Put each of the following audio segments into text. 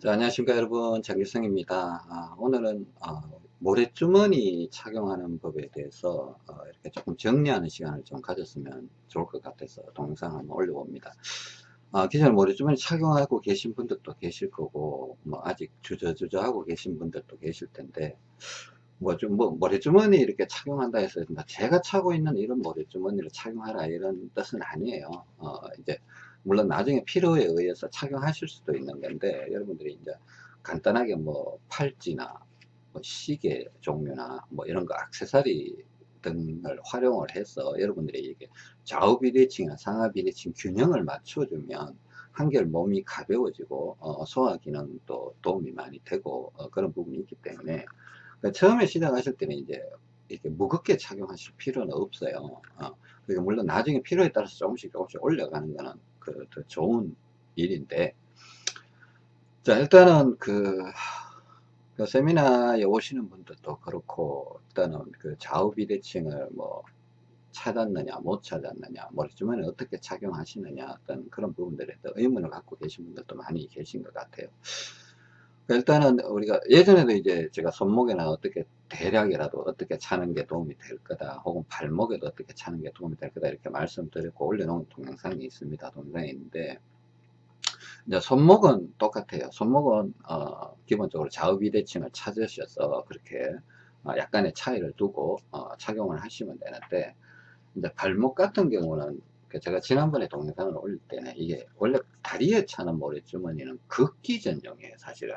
자, 안녕하십니까 여러분. 장길성입니다. 아, 오늘은 어, 모래주머니 착용하는 법에 대해서 어, 이렇게 조금 정리하는 시간을 좀 가졌으면 좋을 것 같아서 동영상 한번 올려봅니다. 아, 기존에 모래주머니 착용하고 계신 분들도 계실 거고 뭐 아직 주저주저 하고 계신 분들도 계실 텐데 뭐 좀 뭐 모래주머니 이렇게 착용한다 해서 뭐 제가 차고 있는 이런 모래주머니를 착용하라 이런 뜻은 아니에요. 어, 이제 물론 나중에 필요에 의해서 착용하실 수도 있는 건데 여러분들이 이제 간단하게 뭐 팔찌나 뭐 시계 종류나 뭐 이런 거 액세서리 등을 활용을 해서 여러분들이 이게 좌우 비대칭이나 상하 비대칭 균형을 맞춰주면 한결 몸이 가벼워지고 어, 소화 기능도 도움이 많이 되고 어, 그런 부분이 있기 때문에 그러니까 처음에 시작하실 때는 이제 이렇게 무겁게 착용하실 필요는 없어요. 어, 그러니까 물론 나중에 필요에 따라서 조금씩 조금씩 올려가는 거는 그, 더 좋은 일인데, 자, 일단은 그, 그 세미나에 오시는 분들도 그렇고, 일단은 그 좌우 비대칭을 뭐, 찾았느냐, 못 찾았느냐, 머리주머니 어떻게 착용하시느냐, 어떤 그런 부분들에 더 의문을 갖고 계신 분들도 많이 계신 것 같아요. 일단은 우리가 예전에도 이제 제가 손목에나 어떻게 대략이라도 어떻게 차는 게 도움이 될 거다 혹은 발목에도 어떻게 차는 게 도움이 될 거다 이렇게 말씀드렸고 올려놓은 동영상이 있습니다 동영상이 있는데. 이제 손목은 똑같아요. 손목은 어, 기본적으로 좌우 비대칭을 찾으셔서 그렇게 어, 약간의 차이를 두고 어, 착용을 하시면 되는데 이제 발목 같은 경우는 그 제가 지난번에 동영상을 올릴 때는 이게 원래 다리에 차는 모래주머니는 걷기 전용이에요 사실은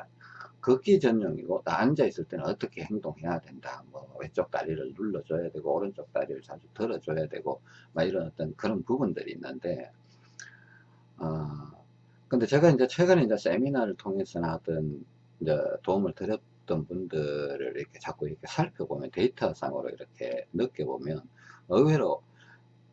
걷기 전용이고 나 앉아 있을 때는 어떻게 행동해야 된다. 뭐 왼쪽 다리를 눌러줘야 되고 오른쪽 다리를 자주 들어줘야 되고 막 이런 어떤 그런 부분들이 있는데 어 근데 제가 이제 최근에 이제 세미나를 통해서 나왔던 이제 도움을 드렸던 분들을 이렇게 자꾸 이렇게 살펴보면 데이터상으로 이렇게 느껴보면 의외로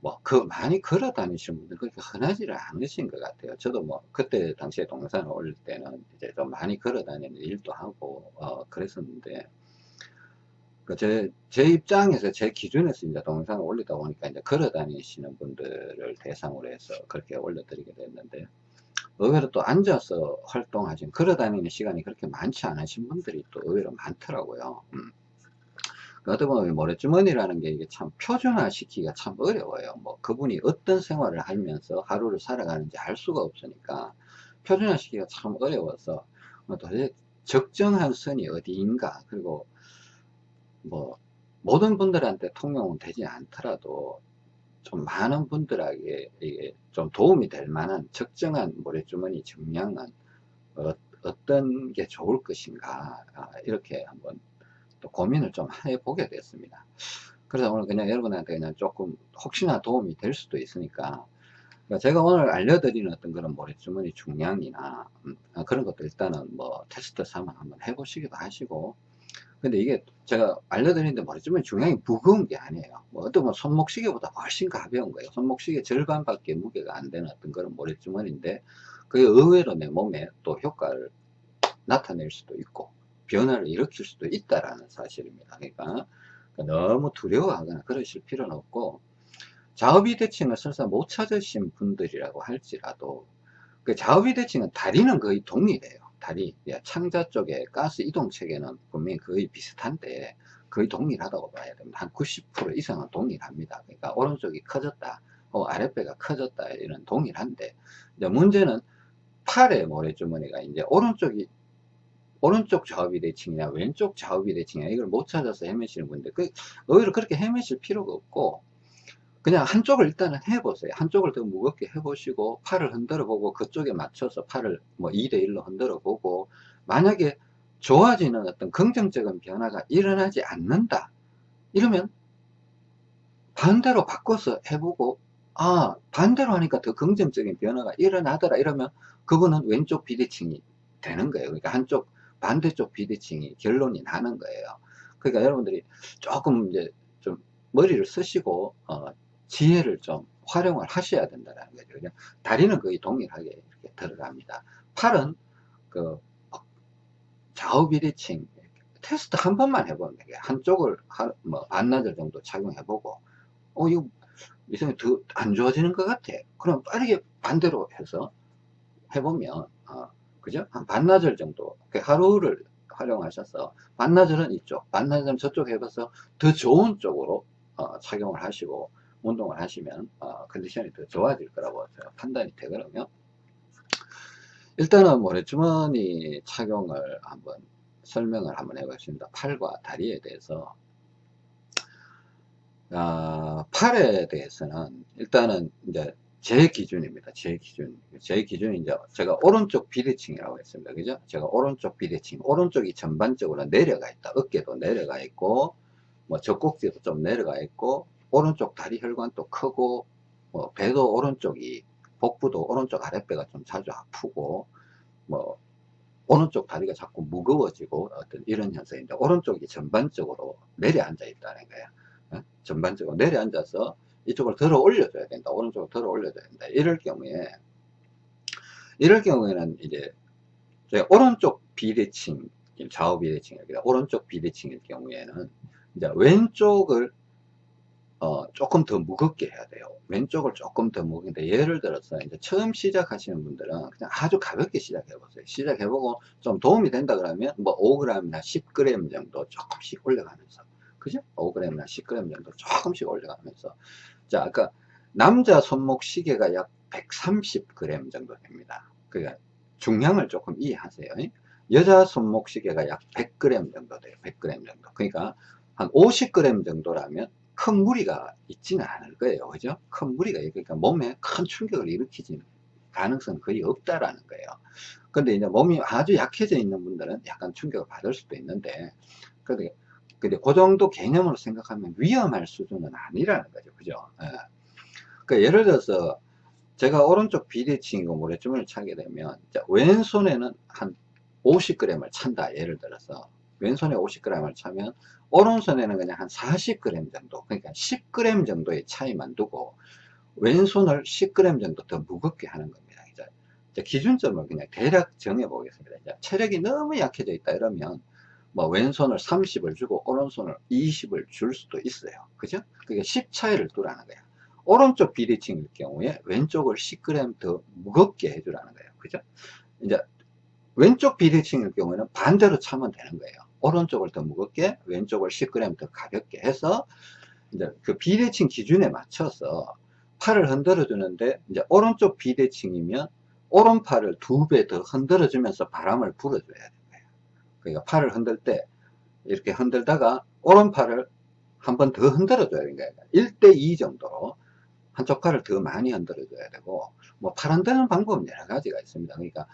뭐, 그, 많이 걸어 다니시는 분들 그렇게 흔하지를 않으신 것 같아요. 저도 뭐, 그때 당시에 동영상을 올릴 때는 이제 좀 많이 걸어 다니는 일도 하고, 어, 그랬었는데, 그 제, 제 입장에서, 제 기준에서 이제 동영상을 올리다 보니까 이제 걸어 다니시는 분들을 대상으로 해서 그렇게 올려드리게 됐는데, 의외로 또 앉아서 활동하신, 걸어 다니는 시간이 그렇게 많지 않으신 분들이 또 의외로 많더라고요. 음. 어떻게 보면 모래주머니라는 게 이게 참 표준화 시키기가 참 어려워요. 뭐 그분이 어떤 생활을 하면서 하루를 살아가는지 알 수가 없으니까 표준화 시키기가 참 어려워서 뭐 도대체 적정한 선이 어디인가 그리고 뭐 모든 분들한테 통용은 되지 않더라도 좀 많은 분들에게 이게 좀 도움이 될 만한 적정한 모래주머니 정량은 어, 떤게 좋을 것인가 아, 이렇게 한번 또 고민을 좀 해보게 됐습니다. 그래서 오늘 그냥 여러분한테 그냥 조금 혹시나 도움이 될 수도 있으니까 그러니까 제가 오늘 알려드리는 어떤 그런 모래주머니 중량이나 음, 아, 그런 것도 일단은 뭐 테스트 삼아 한번 해보시기도 하시고 근데 이게 제가 알려드리는데 모래주머니 중량이 무거운 게 아니에요 뭐 어떤 뭐 손목시계보다 훨씬 가벼운 거예요 손목시계 절반밖에 무게가 안 되는 어떤 그런 모래주머니인데 그게 의외로 내 몸에 또 효과를 나타낼 수도 있고 변화를 일으킬 수도 있다라는 사실입니다. 그러니까 너무 두려워하거나 그러실 필요는 없고 좌우비 대칭을 설사 못 찾으신 분들이라고 할지라도 그 좌우비 대칭은 다리는 거의 동일해요. 다리 예, 창자 쪽에 가스 이동 체계는 분명히 거의 비슷한데 거의 동일하다고 봐야 됩니다. 한 90% 이상은 동일합니다. 그러니까 오른쪽이 커졌다, 어, 아랫배가 커졌다 이런 동일한데 문제는 팔의 모래주머니가 이제 오른쪽이 오른쪽 좌우비 대칭이냐 왼쪽 좌우비 대칭이냐 이걸 못 찾아서 헤매시는 분들 그 오히려 그렇게 헤매실 필요가 없고 그냥 한쪽을 일단은 해보세요. 한쪽을 더 무겁게 해보시고 팔을 흔들어 보고 그쪽에 맞춰서 팔을 뭐 2대1로 흔들어 보고 만약에 좋아지는 어떤 긍정적인 변화가 일어나지 않는다 이러면 반대로 바꿔서 해보고 아 반대로 하니까 더 긍정적인 변화가 일어나더라 이러면 그분은 왼쪽 비대칭이 되는 거예요. 그러니까 한쪽 반대쪽 비대칭이 결론이 나는 거예요. 그러니까 여러분들이 조금 이제 좀 머리를 쓰시고 어, 지혜를 좀 활용을 하셔야 된다는 거죠. 그냥 다리는 거의 동일하게 이렇게 들어갑니다. 팔은 그 좌우 비대칭 테스트 한 번만 해보면 되게 한쪽을 한, 뭐 반나절 정도 착용해보고 어 이거 이상이 더 안 좋아지는 것 같아. 그럼 빠르게 반대로 해서 해보면 어, 그죠? 한 반나절 정도. 그 하루를 활용하셔서 반나절은 이쪽, 반나절은 저쪽 해봐서 더 좋은 쪽으로 어, 착용을 하시고 운동을 하시면 어, 컨디션이 더 좋아질 거라고 판단이 되거든요. 일단은 모래주머니 착용을 한번 설명을 한번 해보겠습니다. 팔과 다리에 대해서 어, 팔에 대해서는 일단은 이제 제 기준입니다. 제 기준. 제 기준이 이제 제가 오른쪽 비대칭이라고 했습니다. 그죠? 제가 오른쪽 비대칭. 오른쪽이 전반적으로 내려가 있다. 어깨도 내려가 있고, 뭐 젖꼭지도 좀 내려가 있고, 오른쪽 다리 혈관도 크고, 뭐 배도 오른쪽이, 복부도 오른쪽 아랫배가 좀 자주 아프고, 뭐, 오른쪽 다리가 자꾸 무거워지고, 어떤 이런 현상인데, 오른쪽이 전반적으로 내려앉아 있다는 거예요. 어? 전반적으로 내려앉아서, 이쪽을 들어 올려줘야 된다. 오른쪽으로 들어 올려줘야 된다. 이럴 경우에, 이럴 경우에는 이제, 제가 오른쪽 비대칭, 좌우 비대칭입니다. 오른쪽 비대칭일 경우에는, 이제 왼쪽을, 어, 조금 더 무겁게 해야 돼요. 왼쪽을 조금 더 무겁게. 예를 들어서, 이제 처음 시작하시는 분들은 그냥 아주 가볍게 시작해보세요. 시작해보고 좀 도움이 된다 그러면, 뭐 5g이나 10g 정도 조금씩 올려가면서, 그죠? 5g이나 10g 정도 조금씩 올려가면서, 자, 아까 남자 손목 시계가 약 130g 정도 됩니다. 그러니까 중량을 조금 이해하세요. 여자 손목 시계가 약 100g 정도 돼요. 100g 정도. 그러니까 한 50g 정도라면 큰 무리가 있지는 않을 거예요. 그죠? 큰 무리가, 그러니까 몸에 큰 충격을 일으키지는 가능성은 거의 없다라는 거예요. 근데 이제 몸이 아주 약해져 있는 분들은 약간 충격을 받을 수도 있는데, 근데 근데 그 정도 개념으로 생각하면 위험할 수준은 아니라는 거죠. 그죠? 예. 그러니까 예를 들어서 제가 오른쪽 비대칭이고 모래주머니를 차게 되면 왼손에는 한 50g을 찬다. 예를 들어서 왼손에 50g을 차면 오른손에는 그냥 한 40g 정도 그러니까 10g 정도의 차이만 두고 왼손을 10g 정도 더 무겁게 하는 겁니다. 이제 기준점을 그냥 대략 정해 보겠습니다. 체력이 너무 약해져 있다 이러면 뭐 왼손을 30을 주고 오른손을 20을 줄 수도 있어요. 그죠? 그게 10 차이를 두라는 거예요. 오른쪽 비대칭일 경우에 왼쪽을 10g 더 무겁게 해주라는 거예요. 그죠? 이제 왼쪽 비대칭일 경우에는 반대로 차면 되는 거예요. 오른쪽을 더 무겁게, 왼쪽을 10g 더 가볍게 해서 이제 그 비대칭 기준에 맞춰서 팔을 흔들어 주는데 이제 오른쪽 비대칭이면 오른팔을 두 배 더 흔들어 주면서 바람을 불어줘야 돼요. 그러니까 팔을 흔들 때 이렇게 흔들다가 오른팔을 한 번 더 흔들어 줘야 되는 거예요 1대2 정도로 한쪽 팔을 더 많이 흔들어 줘야 되고 뭐 팔 흔드는 방법은 여러 가지가 있습니다. 그러니까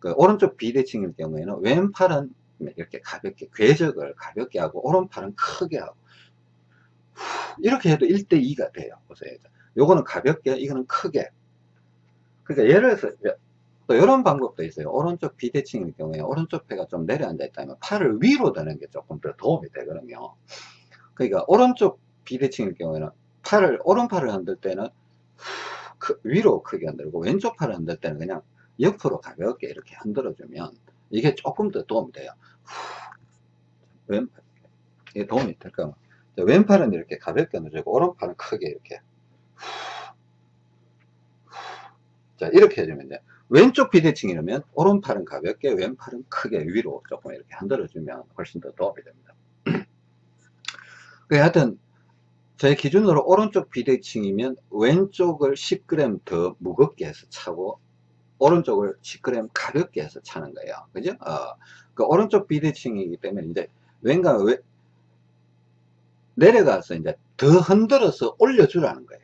그 오른쪽 비대칭일 경우에는 왼팔은 이렇게 가볍게 궤적을 가볍게 하고 오른팔은 크게 하고 이렇게 해도 1대2가 돼요. 보세요. 요거는 가볍게 이거는 크게. 그러니까 예를 들어서 또 이런 방법도 있어요. 오른쪽 비대칭일 경우에 오른쪽 폐가 좀 내려앉아 있다면 팔을 위로 드는 게 조금 더 도움이 되거든요. 그러니까 오른쪽 비대칭일 경우에는 팔을 오른팔을 흔들 때는 크, 위로 크게 흔들고 왼쪽 팔을 흔들 때는 그냥 옆으로 가볍게 이렇게 흔들어 주면 이게 조금 더 도움이 돼요. 왼팔 이게 도움이 될까? 왼팔은 이렇게 가볍게 흔들고 오른팔은 크게 이렇게 자 이렇게 해주면 돼요. 왼쪽 비대칭이라면 오른팔은 가볍게 왼팔은 크게 위로 조금 이렇게 흔들어주면 훨씬 더 도움이 됩니다. 그 하여튼 제 기준으로 오른쪽 비대칭이면 왼쪽을 10g 더 무겁게 해서 차고 오른쪽을 10g 가볍게 해서 차는 거예요. 그죠? 어, 그 오른쪽 비대칭이기 때문에 이제 왼가 왜 내려가서 이제 더 흔들어서 올려주라는 거예요.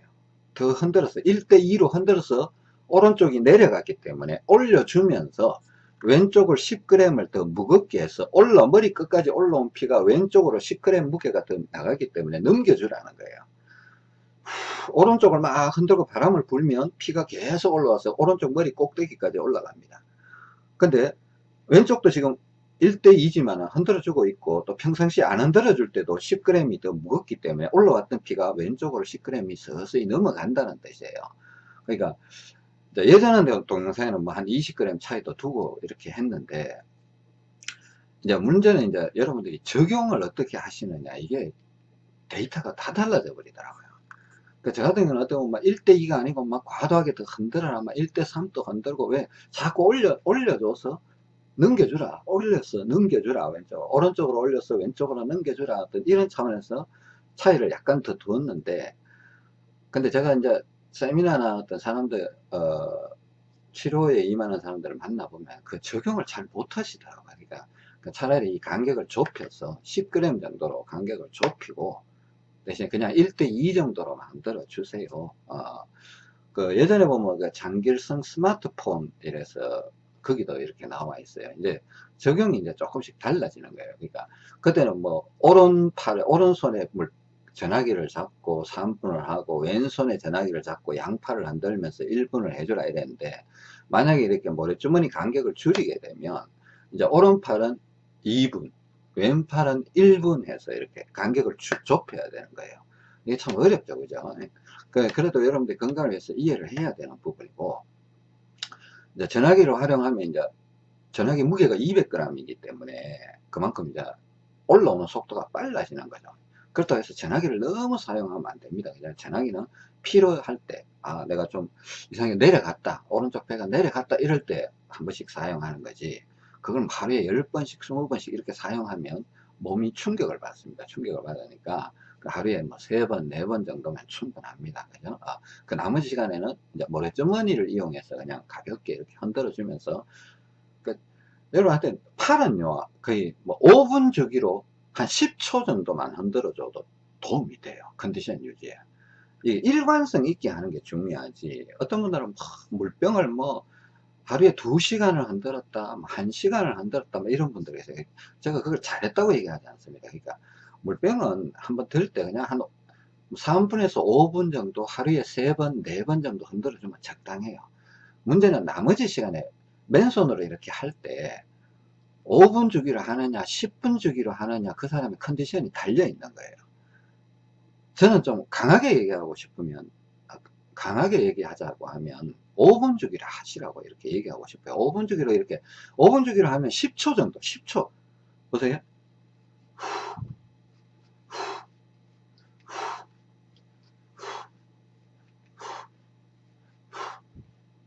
더 흔들어서 1대2로 흔들어서 오른쪽이 내려갔기 때문에 올려주면서 왼쪽을 10g을 더 무겁게 해서 올라 머리 끝까지 올라온 피가 왼쪽으로 10g 무게가 더 나가기 때문에 넘겨주라는 거예요. 오른쪽을 막 흔들고 바람을 불면 피가 계속 올라와서 오른쪽 머리 꼭대기까지 올라갑니다. 근데 왼쪽도 지금 1대2지만 흔들어주고 있고 또 평상시에 안 흔들어줄 때도 10g이 더 무겁기 때문에 올라왔던 피가 왼쪽으로 10g이 서서히 넘어간다는 뜻이에요. 그러니까 예전에 동영상에는 뭐 한 20g 차이도 두고 이렇게 했는데 이제 문제는 이제 여러분들이 적용을 어떻게 하시느냐 이게 데이터가 다 달라져 버리더라고요 그, 저 같은 경우는 어떻게 보면 막 1대2가 아니고 막 과도하게 더 흔들어라. 막 1대3도 흔들고 왜 자꾸 올려, 올려줘서 넘겨주라. 올렸어. 넘겨주라. 왼쪽. 오른쪽으로 올렸어. 왼쪽으로 넘겨주라. 어떤 이런 차원에서 차이를 약간 더 두었는데, 근데 제가 이제 세미나나 어떤 사람들, 어, 치료에 임하는 사람들을 만나보면 그 적용을 잘 못하시더라고요. 그러니까 그 차라리 이 간격을 좁혀서 10g 정도로 간격을 좁히고 대신 그냥 1대2 정도로 만들어 주세요. 어, 그 예전에 보면 그 장길성 스마트폰 이래서 거기도 이렇게 나와 있어요. 이제 적용이 이제 조금씩 달라지는 거예요. 그러니까 그때는 뭐 오른팔 오른손에 물 전화기를 잡고 3분을 하고 왼손에 전화기를 잡고 양팔을 흔들면서 1분을 해주라 이랬는데 만약에 이렇게 모래주머니 간격을 줄이게 되면 이제 오른팔은 2분 왼팔은 1분 해서 이렇게 간격을 좁혀야 되는 거예요. 이게 참 어렵죠 그죠? 그, 그래도 여러분들 건강을 위해서 이해를 해야 되는 부분이고 이제 전화기를 활용하면 이제 전화기 무게가 200g이기 때문에 그만큼 이제 올라오는 속도가 빨라지는 거죠 그렇다고 해서 전화기를 너무 사용하면 안 됩니다. 그냥 전화기는 필요할 때, 아, 내가 좀 이상하게 내려갔다, 오른쪽 배가 내려갔다, 이럴 때 한 번씩 사용하는 거지. 그걸 하루에 10번씩, 20번씩 이렇게 사용하면 몸이 충격을 받습니다. 충격을 받으니까 그 하루에 뭐 3번, 4번 정도면 충분합니다. 그죠? 아, 그 나머지 시간에는 이제 모래주머니를 이용해서 그냥 가볍게 이렇게 흔들어 주면서 그 여러분한테 팔은요, 거의 뭐 5분 주기로 한 10초 정도만 흔들어줘도 도움이 돼요. 컨디션 유지에. 이 일관성 있게 하는 게 중요하지. 어떤 분들은 뭐 물병을 뭐 하루에 2시간을 흔들었다, 1시간을 뭐 흔들었다, 뭐 이런 분들이 있어요. 제가 그걸 잘했다고 얘기하지 않습니다. 그러니까 물병은 한번 들 때 그냥 한 3분에서 5분 정도 하루에 3번, 4번 정도 흔들어주면 적당해요. 문제는 나머지 시간에 맨손으로 이렇게 할 때 5분 주기로 하느냐 10분 주기로 하느냐 그 사람의 컨디션이 달려 있는 거예요. 저는 좀 강하게 얘기하고 싶으면 강하게 얘기하자고 하면 5분 주기로 하시라고 이렇게 얘기하고 싶어요. 5분 주기로 이렇게 5분 주기로 하면 10초 정도 10초. 보세요.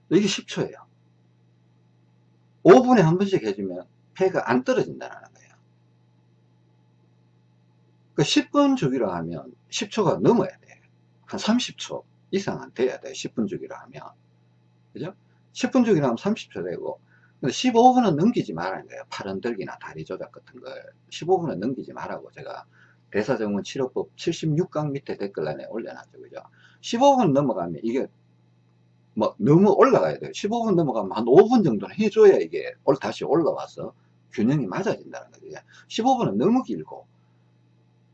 이게 10초예요. 5분에 한 번씩 해주면 폐가 안 떨어진다는 거예요. 그 10분 주기로 하면 10초가 넘어야 돼. 한 30초 이상은 돼야 돼. 10분 주기로 하면. 그죠? 10분 주기로 하면 30초 되고, 근데 15분은 넘기지 말라는 거예요. 팔 흔들기나 다리 조작 같은 걸. 15분은 넘기지 말라고 제가 대사정원 치료법 76강 밑에 댓글란에 올려놨죠. 그죠? 15분 넘어가면 이게 뭐 너무 올라가야 돼요. 15분 넘어가면 한 5분 정도는 해줘야 이게 다시 올라와서 균형이 맞아진다는 거죠. 15분은 너무 길고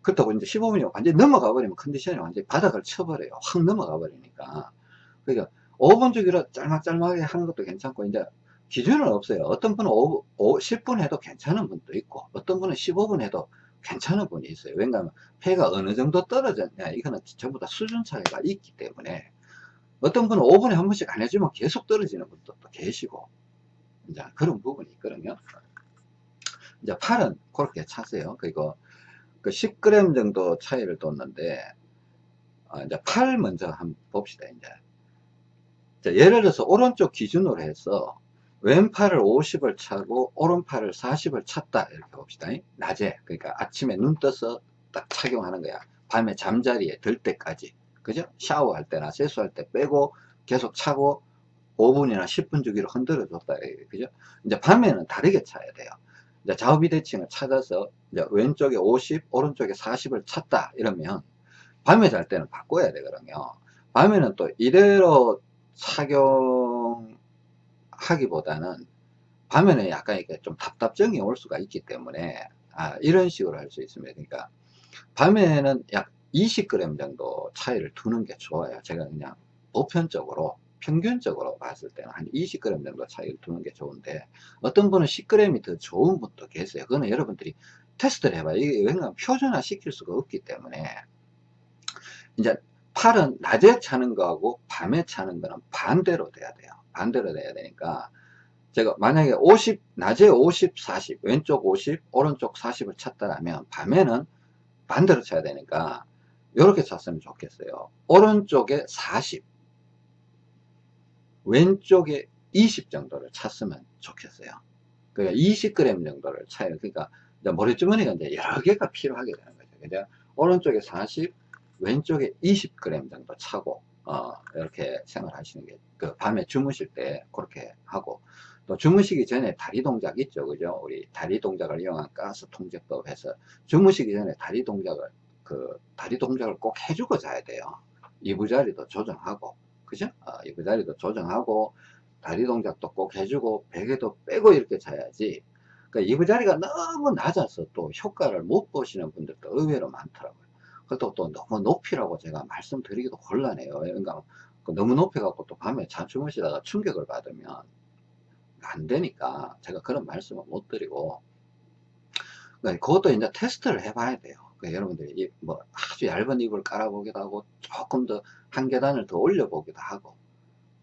그렇다고 이제 15분이 완전히 넘어가 버리면 컨디션이 완전히 바닥을 쳐버려요. 확 넘어가 버리니까. 그러니까 5분 주기로 짤막짤막하게 하는 것도 괜찮고 이제 기준은 없어요. 어떤 분은 5, 5, 10분 해도 괜찮은 분도 있고 어떤 분은 15분 해도 괜찮은 분이 있어요. 왜냐하면 폐가 어느 정도 떨어졌냐 이거는 전부 다 수준 차이가 있기 때문에 어떤 분은 5분에 한 번씩 안 해주면 계속 떨어지는 분도 또 계시고 이제 그런 부분이 있거든요. 이제 팔은 그렇게 차세요. 그리고 그 10g 정도 차이를 뒀는데, 어, 이제 팔 먼저 한번 봅시다, 이제. 자, 예를 들어서 오른쪽 기준으로 해서 왼팔을 50을 차고 오른팔을 40을 찼다 이렇게 봅시다. 낮에. 그러니까 아침에 눈 떠서 딱 착용하는 거야. 밤에 잠자리에 들 때까지. 그죠? 샤워할 때나 세수할 때 빼고 계속 차고 5분이나 10분 주기로 흔들어 줬다 그죠? 이제 밤에는 다르게 차야 돼요 이제 좌우비대칭을 찾아서 이제 왼쪽에 50, 오른쪽에 40을 찾다 이러면 밤에 잘 때는 바꿔야 되거든요. 밤에는 또 이대로 착용하기보다는 밤에는 약간 이렇게 좀 답답증이 올 수가 있기 때문에 아, 이런 식으로 할 수 있습니다. 그러니까 밤에는 약 20g 정도 차이를 두는 게 좋아요. 제가 그냥 보편적으로 평균적으로 봤을 때는 한 20g 정도 차이를 두는 게 좋은데 어떤 분은 10g이 더 좋은 분도 계세요. 그거는 여러분들이 테스트를 해봐요 이게 왜냐하면 표준화 시킬 수가 없기 때문에 이제 팔은 낮에 차는 거하고 밤에 차는 거는 반대로 돼야 돼요. 반대로 돼야 되니까 제가 만약에 50 낮에 50 40 왼쪽 50 오른쪽 40을 찼다라면 밤에는 반대로 쳐야 되니까 이렇게 찼으면 좋겠어요. 오른쪽에 40, 왼쪽에 20 정도를 찼으면 좋겠어요. 그러니까 20g 정도를 차요. 그러니까 모래주머니가 이제 여러 개가 필요하게 되는 거죠. 그죠? 오른쪽에 40, 왼쪽에 20g 정도 차고, 어, 이렇게 생활하시는 게, 그 밤에 주무실 때 그렇게 하고, 또 주무시기 전에 다리 동작 있죠. 그죠? 우리 다리 동작을 이용한 가스 통제법 해서 주무시기 전에 다리 동작을, 그, 다리 동작을 꼭 해주고 자야 돼요. 이부자리도 조정하고, 그죠? 어, 이부자리도 조정하고, 다리 동작도 꼭 해주고, 베개도 빼고 이렇게 자야지. 그러니까 이부 자리가 너무 낮아서 또 효과를 못 보시는 분들도 의외로 많더라고요. 그것도 또 너무 높이라고 제가 말씀드리기도 곤란해요. 그러니까 너무 높여 갖고 또 밤에 잠 주무시다가 충격을 받으면 안 되니까 제가 그런 말씀을 못 드리고 그러니까 그것도 이제 테스트를 해 봐야 돼요. 그러니까 여러분들이 뭐 아주 얇은 이불 깔아보기도 하고 조금 더 한 계단을 더 올려보기도 하고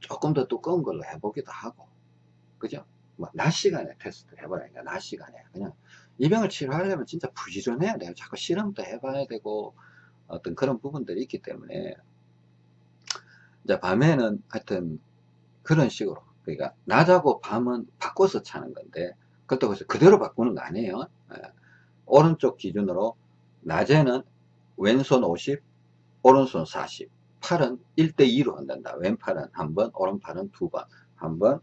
조금 더 두꺼운 걸로 해보기도 하고 그죠? 뭐낮 시간에 테스트 해봐야니까 낮 시간에 그냥 이 병을 치료하려면 진짜 부지런해야 돼요. 자꾸 실험도 해봐야 되고 어떤 그런 부분들이 있기 때문에 이제 밤에는 하여튼 그런 식으로 그러니까 낮하고 밤은 바꿔서 차는 건데 그것도 그대로 바꾸는 거 아니에요. 예. 오른쪽 기준으로 낮에는 왼손 50, 오른손 40, 팔은 1대2로 한단다. 왼팔은 한 번, 오른팔은 두 번, 한 번,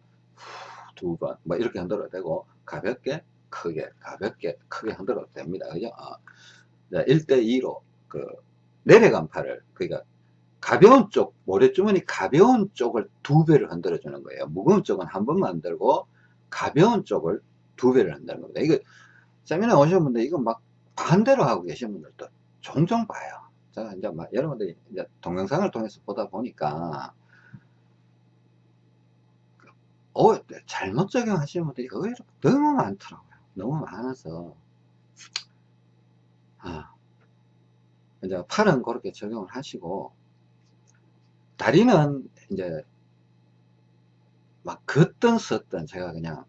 두 번, 뭐 이렇게 흔들어도 되고, 가볍게, 크게, 가볍게, 크게 흔들어도 됩니다. 그죠? 어. 1대2로, 그, 내려간 팔을, 그러니까, 가벼운 쪽, 모래주머니 가벼운 쪽을 두 배를 흔들어 주는 거예요. 무거운 쪽은 한 번만 흔들고, 가벼운 쪽을 두 배를 흔드는 겁니다. 이거, 세미나 오신 분들, 이거 막 반대로 하고 계신 분들도 종종 봐요. 제가 이제 막 여러분들이 이제 동영상을 통해서 보다 보니까 어, 잘못 적용하시는 분들이 의외로 너무 많더라고요. 너무 많아서 아, 이제 팔은 그렇게 적용을 하시고 다리는 이제 막 걷든 섰든 제가 그냥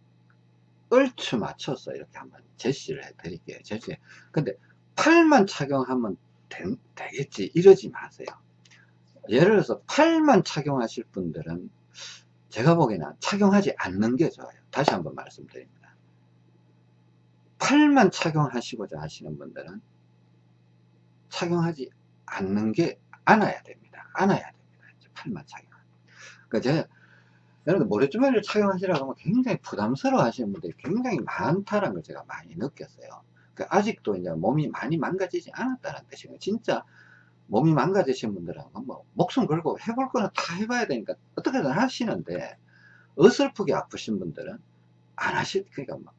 얼추 맞춰서 이렇게 한번 제시를 해 드릴게요. 제시. 근데 팔만 착용하면 되, 겠지. 이러지 마세요. 예를 들어서 팔만 착용하실 분들은 제가 보기에는 착용하지 않는 게 좋아요. 다시 한번 말씀드립니다. 팔만 착용하시고자 하시는 분들은 착용하지 않는 게 안아야 됩니다. 안아야 됩니다. 팔만 착용. 그러니까 제가 여러분 모래주머니를 착용하시라고 하면 굉장히 부담스러워 하시는 분들이 굉장히 많다는 걸 제가 많이 느꼈어요 그 아직도 이제 몸이 많이 망가지지 않았다는 뜻이에요. 진짜 몸이 망가지신 분들은 뭐 목숨 걸고 해볼 거는 다 해봐야 되니까 어떻게든 하시는데 어설프게 아프신 분들은 안 하실 그러니까 뭐,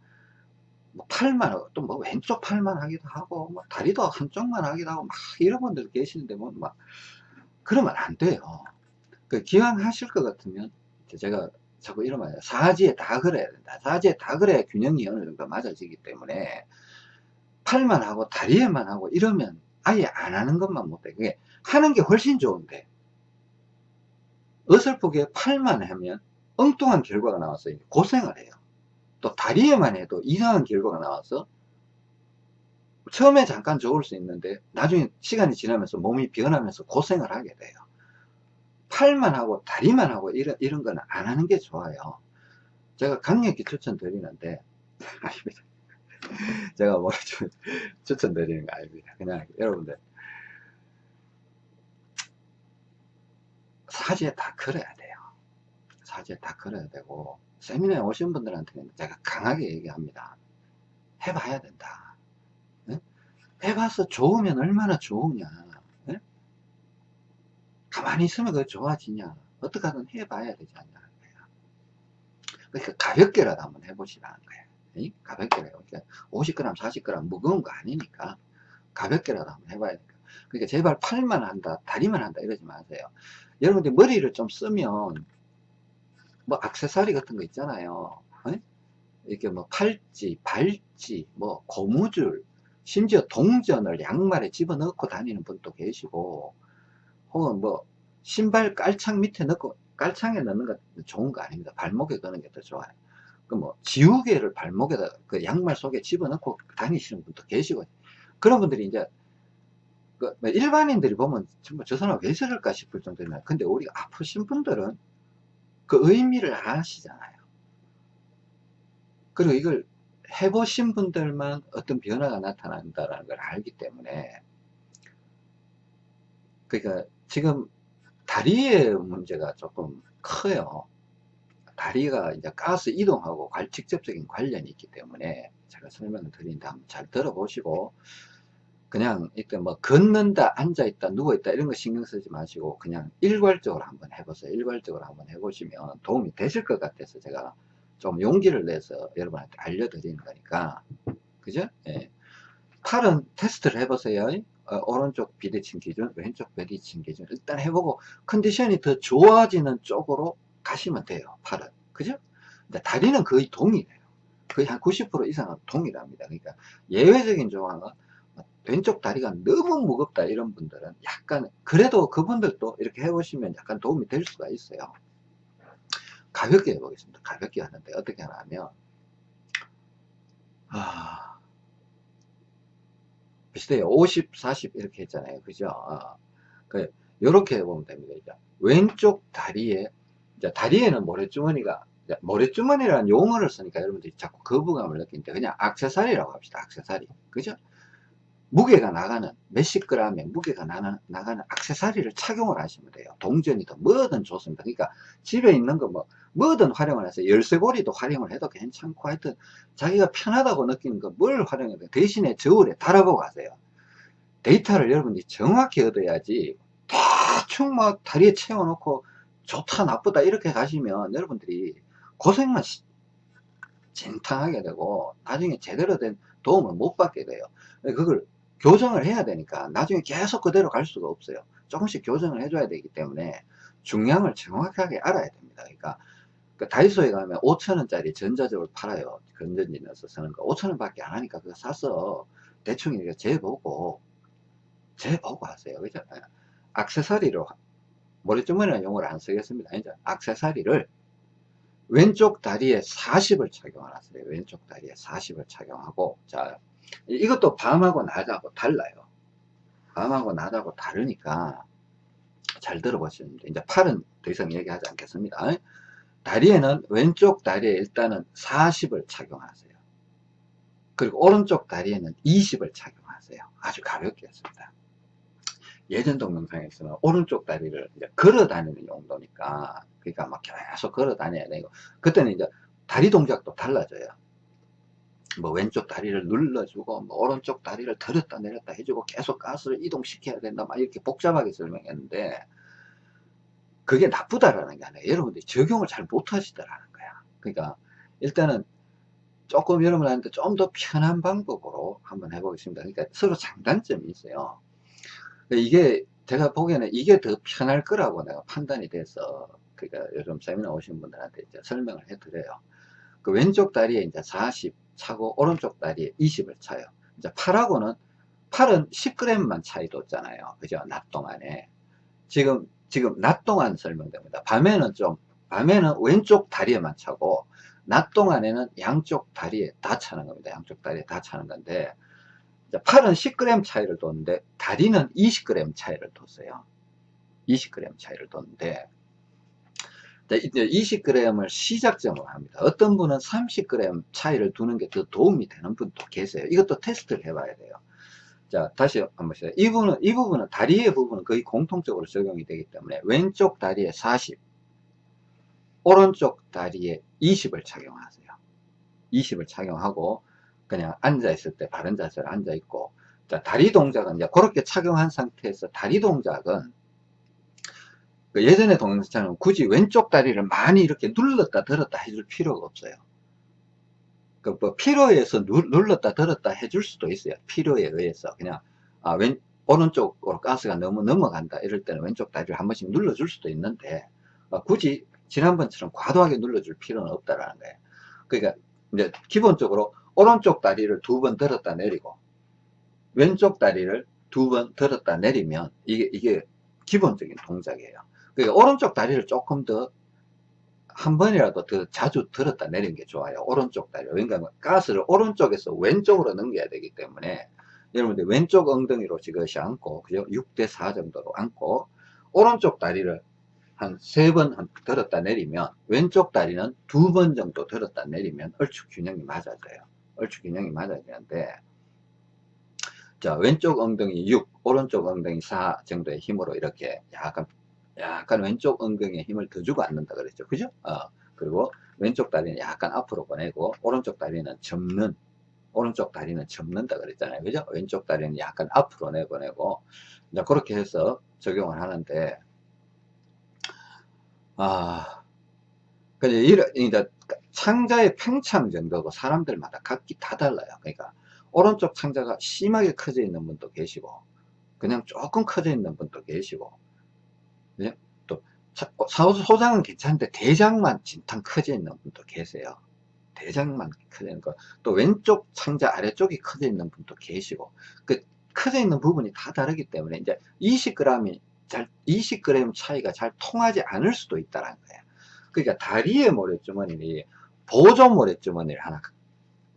뭐 팔만 또 뭐 왼쪽 팔만 하기도 하고 뭐 다리도 한쪽만 하기도 하고 막 이런 분들 계시는데 뭐 막 그러면 안 돼요. 그 기왕 하실 것 같으면 제가 자꾸 이러면 사지에 다 그래야 된다. 사지에 다 그래야 균형이 어느 정도 맞아지기 때문에 팔만 하고 다리에만 하고 이러면 아예 안 하는 것만 못해. 그게 하는 게 훨씬 좋은데 어설프게 팔만 하면 엉뚱한 결과가 나와서 고생을 해요. 또 다리에만 해도 이상한 결과가 나와서 처음에 잠깐 좋을 수 있는데 나중에 시간이 지나면서 몸이 변하면서 고생을 하게 돼요. 팔만 하고 다리만 하고 이런, 이런 거는 안 하는 게 좋아요. 제가 강력히 추천드리는데 제가 뭐좀 추천드리는 거 아닙니다. 그냥 여러분들 사지에 다 걸어야 돼요. 사지에 다 걸어야 되고 세미나에 오신 분들한테는 제가 강하게 얘기합니다. 해봐야 된다. 네? 해봐서 좋으면 얼마나 좋으냐. 네? 가만히 있으면 그 좋아지냐. 어떻게든 해봐야 되지 않냐. 그러니까 가볍게라도 한번 해보시라는 거예요. 가볍게래요. 그러니까 50g, 40g 무거운 거 아니니까 가볍게라도 한번 해봐야 되니까. 그러니까 제발 팔만 한다, 다리만 한다 이러지 마세요. 여러분들 머리를 좀 쓰면 뭐 악세사리 같은 거 있잖아요. 네? 이렇게 뭐 팔찌, 발찌, 뭐 고무줄, 심지어 동전을 양말에 집어넣고 다니는 분도 계시고 혹은 뭐 신발 깔창 밑에 넣고 깔창에 넣는 거 좋은 거 아닙니다. 발목에 넣는 게 더 좋아요. 그 뭐 지우개를 발목에다 그 양말 속에 집어넣고 다니시는 분도 계시고 그런 분들이 이제 그, 뭐 일반인들이 보면 정말 저 사람 왜 저럴까 싶을 정도면 근데 우리 아프신 분들은 그 의미를 아시잖아요. 그리고 이걸 해보신 분들만 어떤 변화가 나타난다는 걸 알기 때문에 그러니까 지금 다리의 문제가 조금 커요. 다리가 이제 가스 이동하고 직접적인 관련이 있기 때문에 제가 설명을 드린다 한번 잘 들어보시고 그냥 이때 뭐 걷는다 앉아있다 누워있다 이런 거 신경 쓰지 마시고 그냥 일괄적으로 한번 해보세요 일괄적으로 한번 해보시면 도움이 되실 것 같아서 제가 좀 용기를 내서 여러분한테 알려드리는 거니까 그죠? 예. 팔은 테스트를 해보세요 어, 오른쪽 비대칭 기준 왼쪽 비대칭 기준 일단 해보고 컨디션이 더 좋아지는 쪽으로 가시면 돼요 팔은. 그죠? 다리는 거의 동일해요. 거의 한 90% 이상은 동일합니다. 그러니까 예외적인 조항은 왼쪽 다리가 너무 무겁다 이런 분들은 약간 그래도 그분들도 이렇게 해보시면 약간 도움이 될 수가 있어요. 가볍게 해보겠습니다. 가볍게 하는데 어떻게 하냐면 아, 비슷해요. 50 40 이렇게 했잖아요. 그죠? 아, 그 요렇게 해보면 됩니다. 이제 왼쪽 다리에 이제 다리에는 모래주머니가 모래주머니라는 용어를 쓰니까 여러분들이 자꾸 거부감을 느끼는데 그냥 악세사리라고 합시다. 악세사리. 그죠 무게가 나가는 몇십 그램의 무게가 나가는, 나가는 악세사리를 착용을 하시면 돼요. 동전이든 뭐든 좋습니다. 그러니까 집에 있는 거 뭐 뭐든 활용을 해서 열쇠고리도 활용을 해도 괜찮고 하여튼 자기가 편하다고 느끼는 거 뭘 활용해도 대신에 저울에 달아보고 가세요. 데이터를 여러분이 정확히 얻어야지 대충 막뭐 다리에 채워놓고 좋다 나쁘다 이렇게 가시면 여러분들이 고생만 진탕하게 되고 나중에 제대로 된 도움을 못 받게 돼요. 그걸 교정을 해야 되니까 나중에 계속 그대로 갈 수가 없어요. 조금씩 교정을 해줘야 되기 때문에 중량을 정확하게 알아야 됩니다. 그러니까 그 다이소에 가면 5천원짜리 전자적으로 팔아요. 건전지 넣어서 쓰는 거. 5천원 밖에 안 하니까 그거 사서 대충 이렇게 재보고 재보고 하세요. 그죠? 악세사리로 머리주머니라는 용어를 안 쓰겠습니다. 이제 악세사리를 왼쪽 다리에 40을 착용하세요. 왼쪽 다리에 40을 착용하고 자 이것도 밤하고 낮하고 달라요. 밤하고 낮하고 다르니까 잘 들어보시면 돼요. 이제 팔은 더 이상 얘기하지 않겠습니다. 다리에는 왼쪽 다리에 일단은 40을 착용하세요. 그리고 오른쪽 다리에는 20을 착용하세요. 아주 가볍게 했습니다. 예전 동영상에서는 오른쪽 다리를 이제 걸어 다니는 용도니까 그러니까 막 계속 걸어 다녀야 되고 그때는 이제 다리 동작도 달라져요. 뭐 왼쪽 다리를 눌러주고 뭐 오른쪽 다리를 들었다 내렸다 해주고 계속 가스를 이동시켜야 된다 막 이렇게 복잡하게 설명했는데 그게 나쁘다라는 게 아니라 여러분들이 적용을 잘 못하시더라는 거야. 그러니까 일단은 조금 여러분한테 좀 더 편한 방법으로 한번 해보겠습니다. 그러니까 서로 장단점이 있어요. 이게 제가 보기에는 이게 더 편할 거라고 내가 판단이 돼서 그러니까 여러분 세미나 오신 분들한테 이제 설명을 해드려요. 그 왼쪽 다리에 이제 40 차고 오른쪽 다리에 20을 차요. 이제 팔하고는 팔은 10g만 차이도 없잖아요. 그죠? 낮 동안에. 지금, 지금 낮 동안 설명됩니다. 밤에는 좀, 밤에는 왼쪽 다리에만 차고, 낮 동안에는 양쪽 다리에 다 차는 겁니다. 양쪽 다리에 다 차는 건데, 팔은 10g 차이를 뒀는데, 다리는 20g 차이를 뒀어요. 20g 차이를 뒀는데, 이제 20g을 시작점으로 합니다. 어떤 분은 30g 차이를 두는 게 더 도움이 되는 분도 계세요. 이것도 테스트를 해봐야 돼요. 자, 다시 한번 보세요. 이 부분은, 이 부분은, 다리의 부분은 거의 공통적으로 적용이 되기 때문에 왼쪽 다리에 40, 오른쪽 다리에 20을 착용하세요. 20을 착용하고, 그냥 앉아있을 때 바른 자세로 앉아있고, 자, 다리 동작은 이제 그렇게 착용한 상태에서 다리 동작은 그 예전의 동영상처럼 굳이 왼쪽 다리를 많이 이렇게 눌렀다 들었다 해줄 필요가 없어요. 그뭐 필요해서 눌렀다 들었다 해줄 수도 있어요. 필요에 의해서 그냥 아, 왼 오른쪽으로 가스가 너무 넘어간다 이럴 때는 왼쪽 다리를 한 번씩 눌러줄 수도 있는데 어, 굳이 지난번처럼 과도하게 눌러줄 필요는 없다라는 거예요. 그러니까 이제 기본적으로 오른쪽 다리를 두 번 들었다 내리고 왼쪽 다리를 두 번 들었다 내리면 이게 이게 기본적인 동작이에요. 그러니까 오른쪽 다리를 조금 더 한 번이라도 더 자주 들었다 내린 게 좋아요. 오른쪽 다리. 왜냐하면 가스를 오른쪽에서 왼쪽으로 넘겨야 되기 때문에 여러분들 왼쪽 엉덩이로 지그시 앉고 그죠 6대 4 정도로 앉고 오른쪽 다리를 한 세 번 들었다 내리면 왼쪽 다리는 두 번 정도 들었다 내리면 얼추 균형이 맞아져요 얼추 균형이 맞아야 되는데 자 왼쪽 엉덩이 6 오른쪽 엉덩이 4 정도의 힘으로 이렇게 약간 약간 왼쪽 엉덩이에 힘을 더 주고 앉는다 그랬죠. 그죠? 어, 그리고 왼쪽 다리는 약간 앞으로 보내고 오른쪽 다리는 접는 오른쪽 다리는 접는다 그랬잖아요. 그죠? 왼쪽 다리는 약간 앞으로 내보내고. 이제 그렇게 해서 적용을 하는데 아 근데 이런 이제 창자의 팽창 정도도 사람들마다 각기 다 달라요. 그러니까 오른쪽 창자가 심하게 커져 있는 분도 계시고 그냥 조금 커져 있는 분도 계시고 소장은 괜찮은데 대장만 진탕 커져 있는 분도 계세요 대장만 커져 있는 거또 왼쪽 창자 아래쪽이 커져 있는 분도 계시고 그 커져 있는 부분이 다 다르기 때문에 이제 20g이 잘 20g 차이가 잘 통하지 않을 수도 있다는 거예요 그러니까 다리의 모래주머니를 보조 모래주머니를 하나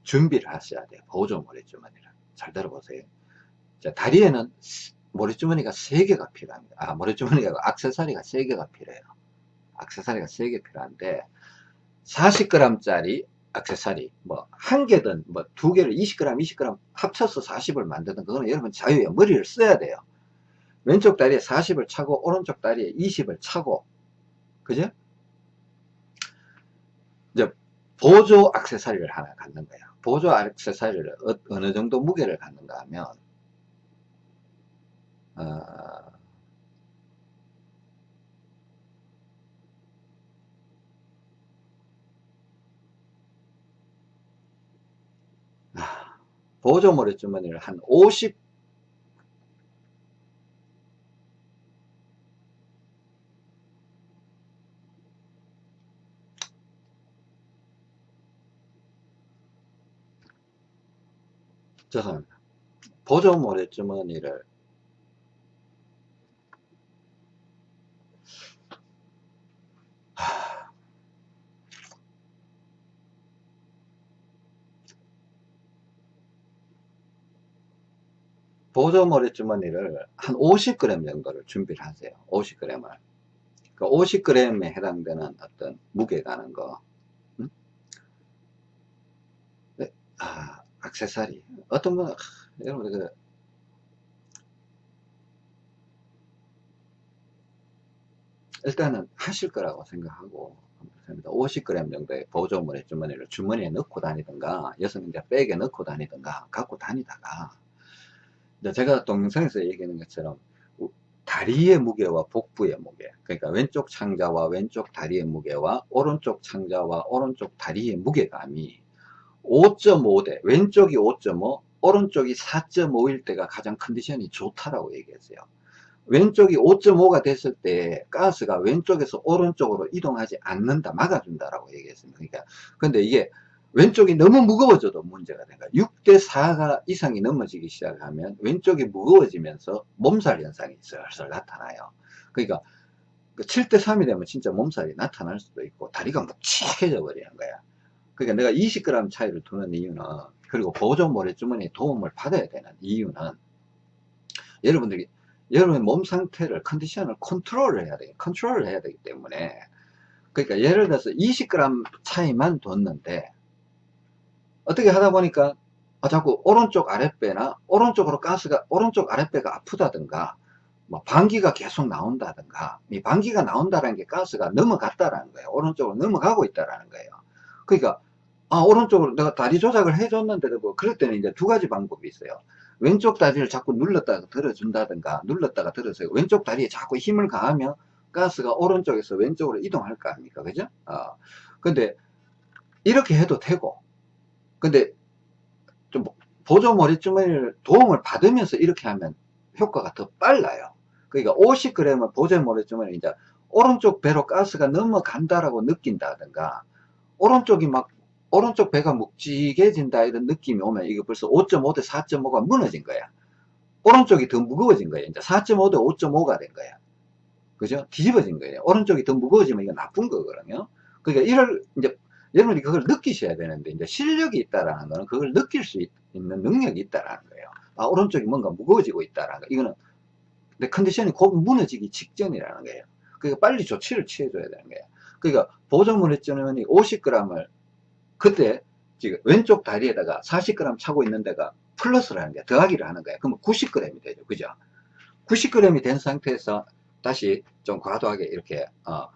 준비를 하셔야 돼요. 보조 모래주머니를. 잘 들어보세요. 자, 다리에는 모래주머니가 3개가 필요합니다. 아, 모래주머니가 악세사리가 3개가 필요해요. 악세사리가 3개 필요한데 40g 짜리 악세사리 뭐 한 개든 뭐 두 개를 20g 20g 합쳐서 40을 만드는 그거는 여러분 자유예요. 머리를 써야 돼요. 왼쪽 다리에 40을 차고 오른쪽 다리에 20을 차고 그죠? 이제 보조 악세사리를 하나 갖는 거예요. 보조 액세서리를 어, 느 정도 무게를 갖는가 하면 어, 아, 보조 모래 주머니를 한 50, 죄송합니다. 보조 모래 주머니를 보조 모래 주머니를 한 50g 정도를 준비를 하세요. 50g을. 그 50g에 해당되는 어떤 무게 가는 거. 음? 네. 아, 악세사리 어떤 분 여러분 그 일단은 하실 거라고 생각하고 50g 정도의 보조물의 주머니를 주머니에 넣고 다니든가 여성 이제 백에 넣고 다니든가 갖고 다니다가 제가 동영상에서 얘기하는 것처럼 다리의 무게와 복부의 무게 그러니까 왼쪽 창자와 왼쪽 다리의 무게와 오른쪽 창자와 오른쪽 다리의 무게감이 5.5대 왼쪽이 5.5 오른쪽이 4.5일 때가 가장 컨디션이 좋다라고 얘기했어요. 왼쪽이 5.5가 됐을 때 가스가 왼쪽에서 오른쪽으로 이동하지 않는다 막아준다라고 얘기했습니다. 그러니까 근데 이게 왼쪽이 너무 무거워져도 문제가 된거야. 6대 4가 이상이 넘어지기 시작하면 왼쪽이 무거워지면서 몸살 현상이 슬슬 나타나요. 그러니까 7대 그 3이 되면 진짜 몸살이 나타날 수도 있고 다리가 묵직해져 버리는 거야. 그러니까 내가 20g 차이를 두는 이유는 그리고 보조 모래주머니에 도움을 받아야 되는 이유는 여러분들이 여러분의 몸 상태를 컨디션을 컨트롤을 해야 되기 컨트롤을 해야 되기 때문에 그러니까 예를 들어서 20g 차이만 뒀는데 어떻게 하다 보니까 아, 자꾸 오른쪽 아랫배나 오른쪽으로 가스가 오른쪽 아랫배가 아프다든가 뭐 방귀가 계속 나온다든가 이 방귀가 나온다는 게 가스가 넘어갔다라는 거예요. 오른쪽으로 넘어가고 있다라는 거예요. 그러니까 아 오른쪽으로 내가 다리 조작을 해줬는데도 뭐 그럴 때는 이제 두 가지 방법이 있어요. 왼쪽 다리를 자꾸 눌렀다가 들어준다든가 눌렀다가 들어서 왼쪽 다리에 자꾸 힘을 가하면 가스가 오른쪽에서 왼쪽으로 이동할 거 아닙니까? 그죠? 아 근데 이렇게 해도 되고 근데 좀 보조 머리 주머니를 도움을 받으면서 이렇게 하면 효과가 더 빨라요. 그러니까 50g을 보조 머리 주머니 이제 오른쪽 배로 가스가 넘어간다라고 느낀다든가 오른쪽이 막 오른쪽 배가 묵직해진다 이런 느낌이 오면 이거 벌써 5.5 대 4.5가 무너진 거야. 오른쪽이 더 무거워진 거야. 이제 4.5 대 5.5가 된 거야. 그죠? 뒤집어진 거예요. 오른쪽이 더 무거워지면 이거 나쁜 거거든요. 그러니까 이럴 이제 여러분이 그걸 느끼셔야 되는데 이제 실력이 있다라는 거는 그걸 느낄 수 있 는 능력이 있다라는 거예요 아, 오른쪽이 뭔가 무거워지고 있다라는 거. 이거는 내 컨디션이 곧 무너지기 직전이라는 거예요. 그러니까 빨리 조치를 취해줘야 되는 거예요. 그러니까 보조물 회전원이 50g을 그때 지금 왼쪽 다리에다가 40g 차고 있는 데가 플러스라는 게 더하기를 하는 거예요. 그러면 90g이 되죠. 그죠? 90g이 된 상태에서 다시 좀 과도하게 이렇게 어,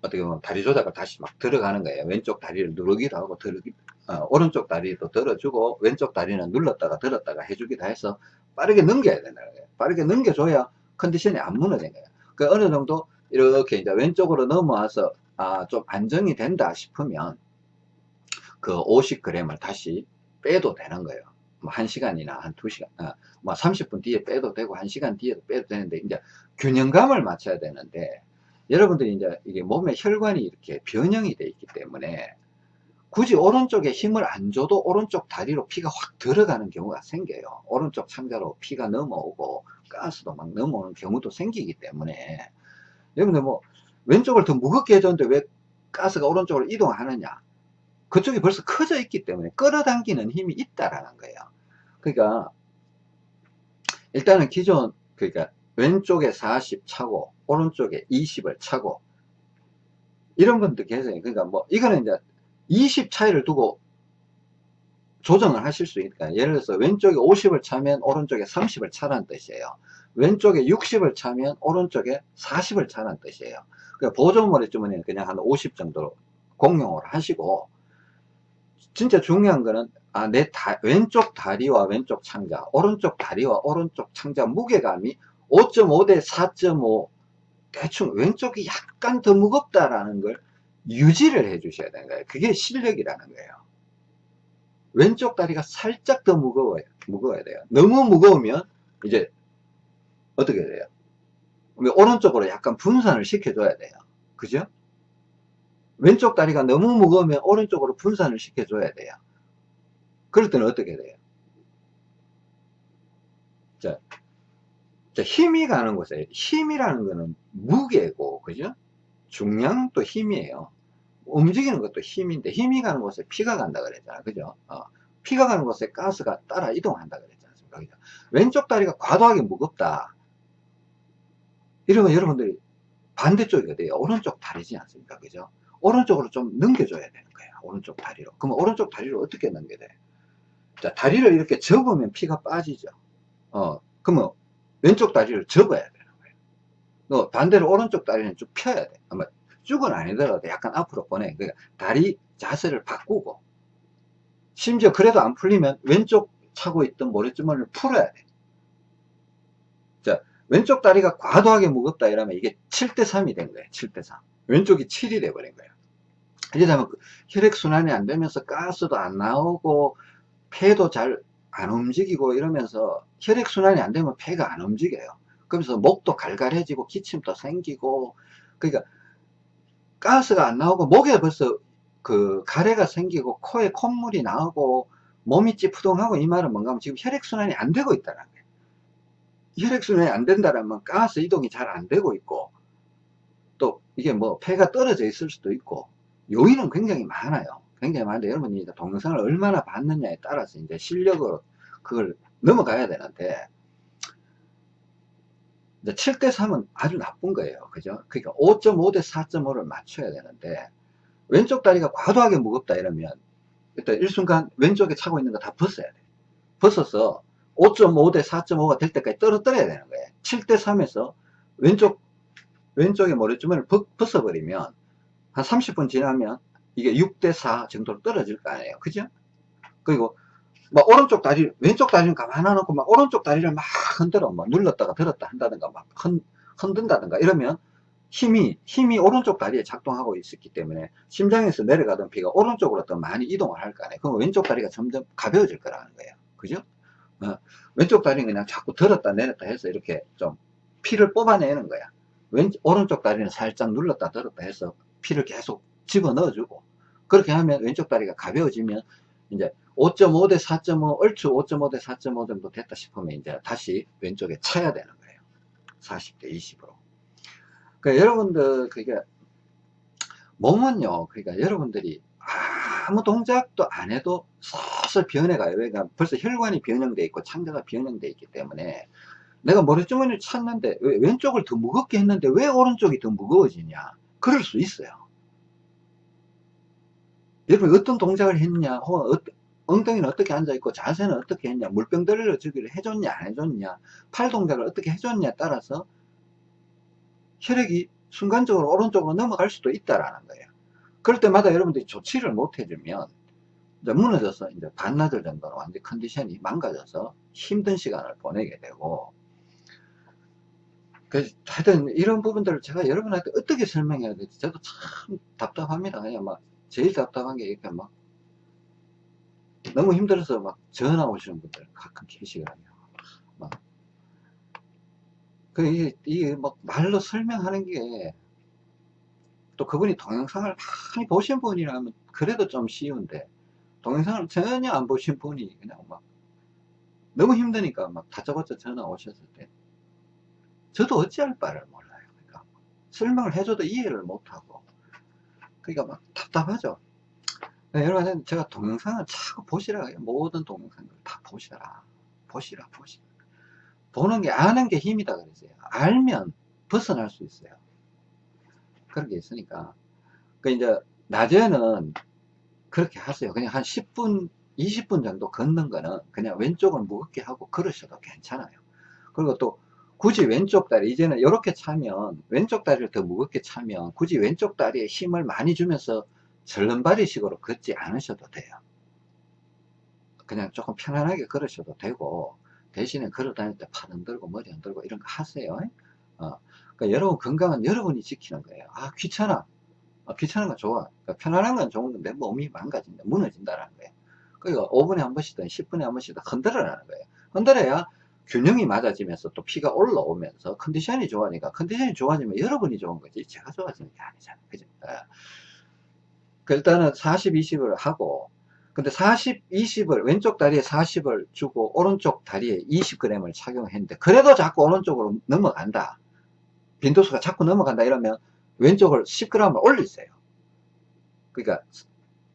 어떻게 보면 다리 조작을 다시 막 들어가는 거예요. 왼쪽 다리를 누르기도 하고 들기, 어, 오른쪽 다리도 들어주고 왼쪽 다리는 눌렀다가 들었다가 해주기도 해서 빠르게 넘겨야 되는 거예요. 빠르게 넘겨줘야 컨디션이 안 무너진 거예요. 그 어느 정도 이렇게 이제 왼쪽으로 넘어와서 아, 좀 안정이 된다 싶으면 그 50g을 다시 빼도 되는 거예요. 뭐 1시간이나 한 2시간, 아, 뭐 30분 뒤에 빼도 되고 1시간 뒤에도 빼도 되는데 이제 균형감을 맞춰야 되는데 여러분들이 이제 이게 몸에 혈관이 이렇게 변형이 돼 있기 때문에 굳이 오른쪽에 힘을 안 줘도 오른쪽 다리로 피가 확 들어가는 경우가 생겨요. 오른쪽 창자로 피가 넘어오고 가스도 막 넘어오는 경우도 생기기 때문에 여러분들 뭐 왼쪽을 더 무겁게 해줬는데 왜 가스가 오른쪽으로 이동하느냐 그쪽이 벌써 커져 있기 때문에 끌어당기는 힘이 있다라는 거예요. 그러니까 일단은 기존 그러니까 왼쪽에 40 차고 오른쪽에 20을 차고 이런 분들 계세요. 그러니까 뭐 이거는 이제 20 차이를 두고 조정을 하실 수 있으니까 예를 들어서 왼쪽에 50을 차면 오른쪽에 30을 차라는 뜻이에요. 왼쪽에 60을 차면 오른쪽에 40을 차라는 뜻이에요. 그러니까 보조물의 주머니는 그냥 한 50 정도로 공용으로 하시고 진짜 중요한 거는 아, 내 다, 왼쪽 다리와 왼쪽 창자, 오른쪽 다리와 오른쪽 창자 무게감이 5.5 대 4.5 대충 왼쪽이 약간 더 무겁다라는 걸 유지를 해 주셔야 되는 거예요. 그게 실력이라는 거예요. 왼쪽 다리가 살짝 더 무거워요. 무거워야 돼요. 너무 무거우면 이제 어떻게 돼요? 오른쪽으로 약간 분산을 시켜줘야 돼요. 그죠? 왼쪽 다리가 너무 무거우면 오른쪽으로 분산을 시켜줘야 돼요. 그럴 때는 어떻게 돼요? 자, 자, 힘이 가는 곳에 힘이라는 거는 무게고, 그죠? 중량도 힘이에요. 움직이는 것도 힘인데 힘이 가는 곳에 피가 간다 그랬잖아. 그죠? 어, 피가 가는 곳에 가스가 따라 이동한다 않습니까? 그죠? 왼쪽 다리가 과도하게 무겁다. 이러면 여러분들이 반대쪽이 돼요. 오른쪽 다리지 않습니까? 그죠? 오른쪽으로 좀 넘겨줘야 되는 거야. 오른쪽 다리로. 그러면 오른쪽 다리로 어떻게 넘겨야 돼? 자, 다리를 이렇게 접으면 피가 빠지죠. 어, 그러면 왼쪽 다리를 접어야 되 너 반대로 오른쪽 다리는 쭉 펴야 돼. 아마 쭉은 아니더라도 약간 앞으로 보내. 그러니까 다리 자세를 바꾸고 심지어 그래도 안 풀리면 왼쪽 차고 있던 모래주머니를 풀어야 돼. 자, 왼쪽 다리가 과도하게 무겁다 이러면 이게 7대 3이 된 거예요. 7대 3. 왼쪽이 7이 돼 버린 거예요. 이러다면 혈액 순환이 안 되면서 가스도 안 나오고 폐도 잘 안 움직이고 이러면서 혈액 순환이 안 되면 폐가 안 움직여요. 그러면서 목도 갈갈해지고 기침도 생기고 그러니까 가스가 안 나오고 목에 벌써 그 가래가 생기고 코에 콧물이 나오고 몸이 찌푸동하고 이 말은 뭔가 하면 지금 혈액순환이 안 되고 있다는 거예요. 혈액순환이 안 된다면 가스 이동이 잘 안 되고 있고 또 이게 뭐 폐가 떨어져 있을 수도 있고 요인은 굉장히 많아요. 굉장히 많은데 여러분이 동영상을 얼마나 봤느냐에 따라서 이제 실력으로 그걸 넘어가야 되는데 이제 7대 3은 아주 나쁜 거예요. 그죠? 그러니까 5.5 대 4.5를 맞춰야 되는데 왼쪽 다리가 과도하게 무겁다 이러면 일단 일순간 왼쪽에 차고 있는 거 다 벗어야 돼. 벗어서 5.5 대 4.5가 될 때까지 떨어뜨려야 되는 거예요. 7대 3에서 왼쪽 왼쪽에 머리주머니를 벗어버리면 한 30분 지나면 이게 6대 4 정도로 떨어질 거 아니에요. 그죠? 그리고 막 오른쪽 다리, 왼쪽 다리는 가만 놔놓고 막 오른쪽 다리를 막 흔들어, 막 눌렀다가 들었다 한다든가 막 흔, 흔든다든가 이러면 힘이, 힘이 오른쪽 다리에 작동하고 있었기 때문에 심장에서 내려가던 피가 오른쪽으로 더 많이 이동을 할 거 아니에요. 그럼 왼쪽 다리가 점점 가벼워질 거라는 거예요. 그죠? 어, 왼쪽 다리는 그냥 자꾸 들었다 내렸다 해서 이렇게 좀 피를 뽑아내는 거야. 왼, 오른쪽 다리는 살짝 눌렀다 들었다 해서 피를 계속 집어 넣어주고 그렇게 하면 왼쪽 다리가 가벼워지면 이제 5.5 대 4.5 얼추 5.5 대 4.5 정도 됐다 싶으면 이제 다시 왼쪽에 차야 되는 거예요. 40대 20으로. 그러니까 여러분들 그게 몸은요 그러니까 여러분들이 아무 동작도 안 해도 벌써 변해가요. 그러니까 벌써 혈관이 변형돼 있고 창자가 변형돼 있기 때문에 내가 모래주머니를 찾는데 왜 왼쪽을 더 무겁게 했는데 왜 오른쪽이 더 무거워지냐? 그럴 수 있어요. 여러분 어떤 동작을 했냐? 혹은 어, 엉덩이는 어떻게 앉아있고 자세는 어떻게 했냐 물병 들러 주기를 해줬냐 안 해줬냐 팔 동작을 어떻게 해줬냐에 따라서 혈액이 순간적으로 오른쪽으로 넘어갈 수도 있다라는 거예요 그럴 때마다 여러분들이 조치를 못 해주면 이제 무너져서 이제 반나절 정도는 완전 컨디션이 망가져서 힘든 시간을 보내게 되고 그 하여튼 이런 부분들을 제가 여러분한테 어떻게 설명해야 될지 저도 참 답답합니다. 그냥 막 제일 답답한 게 이렇게 막 너무 힘들어서 막 전화 오시는 분들 가끔 계시거든요. 막. 그, 이게, 이게 막 말로 설명하는 게 또 그분이 동영상을 많이 보신 분이라면 그래도 좀 쉬운데 동영상을 전혀 안 보신 분이 그냥 막 너무 힘드니까 막 다짜고짜 전화 오셨을 때 저도 어찌할 바를 몰라요. 그러니까 설명을 해줘도 이해를 못하고 그러니까 막 답답하죠. 네, 여러분 제가 동영상을 자꾸 보시라 모든 동영상을 다 보시라 보시라 보시라 보는 게 아는 게 힘이다 그러세요. 알면 벗어날 수 있어요. 그런 게 있으니까 그 이제 낮에는 그렇게 하세요. 그냥 한 10분 20분 정도 걷는 거는 그냥 왼쪽을 무겁게 하고 걸으셔도 괜찮아요. 그리고 또 굳이 왼쪽 다리 이제는 이렇게 차면 왼쪽 다리를 더 무겁게 차면 굳이 왼쪽 다리에 힘을 많이 주면서 절름발이 식으로 걷지 않으셔도 돼요. 그냥 조금 편안하게 걸으셔도 되고 대신에 걸어 다닐 때 팔 흔들고 머리 흔들고 이런 거 하세요. 어. 그러니까 여러분 건강은 여러분이 지키는 거예요. 아 귀찮아. 아, 귀찮은 건 좋아. 그러니까 편안한 건 좋은 건데 몸이 망가진다 무너진다는 거예요. 그러니까 5분에 한 번씩든 10분에 한 번씩든 흔들어라는 거예요. 흔들어야 균형이 맞아지면서 또 피가 올라오면서 컨디션이 좋아하니까 컨디션이 좋아지면 여러분이 좋은 거지. 제가 좋아지는 게 아니잖아요. 그죠? 예. 그 일단은 40 20을 하고 근데 40 20을 왼쪽 다리에 40을 주고 오른쪽 다리에 20g을 착용했는데 그래도 자꾸 오른쪽으로 넘어간다. 빈도수가 자꾸 넘어간다 이러면 왼쪽을 10g을 올리세요. 그러니까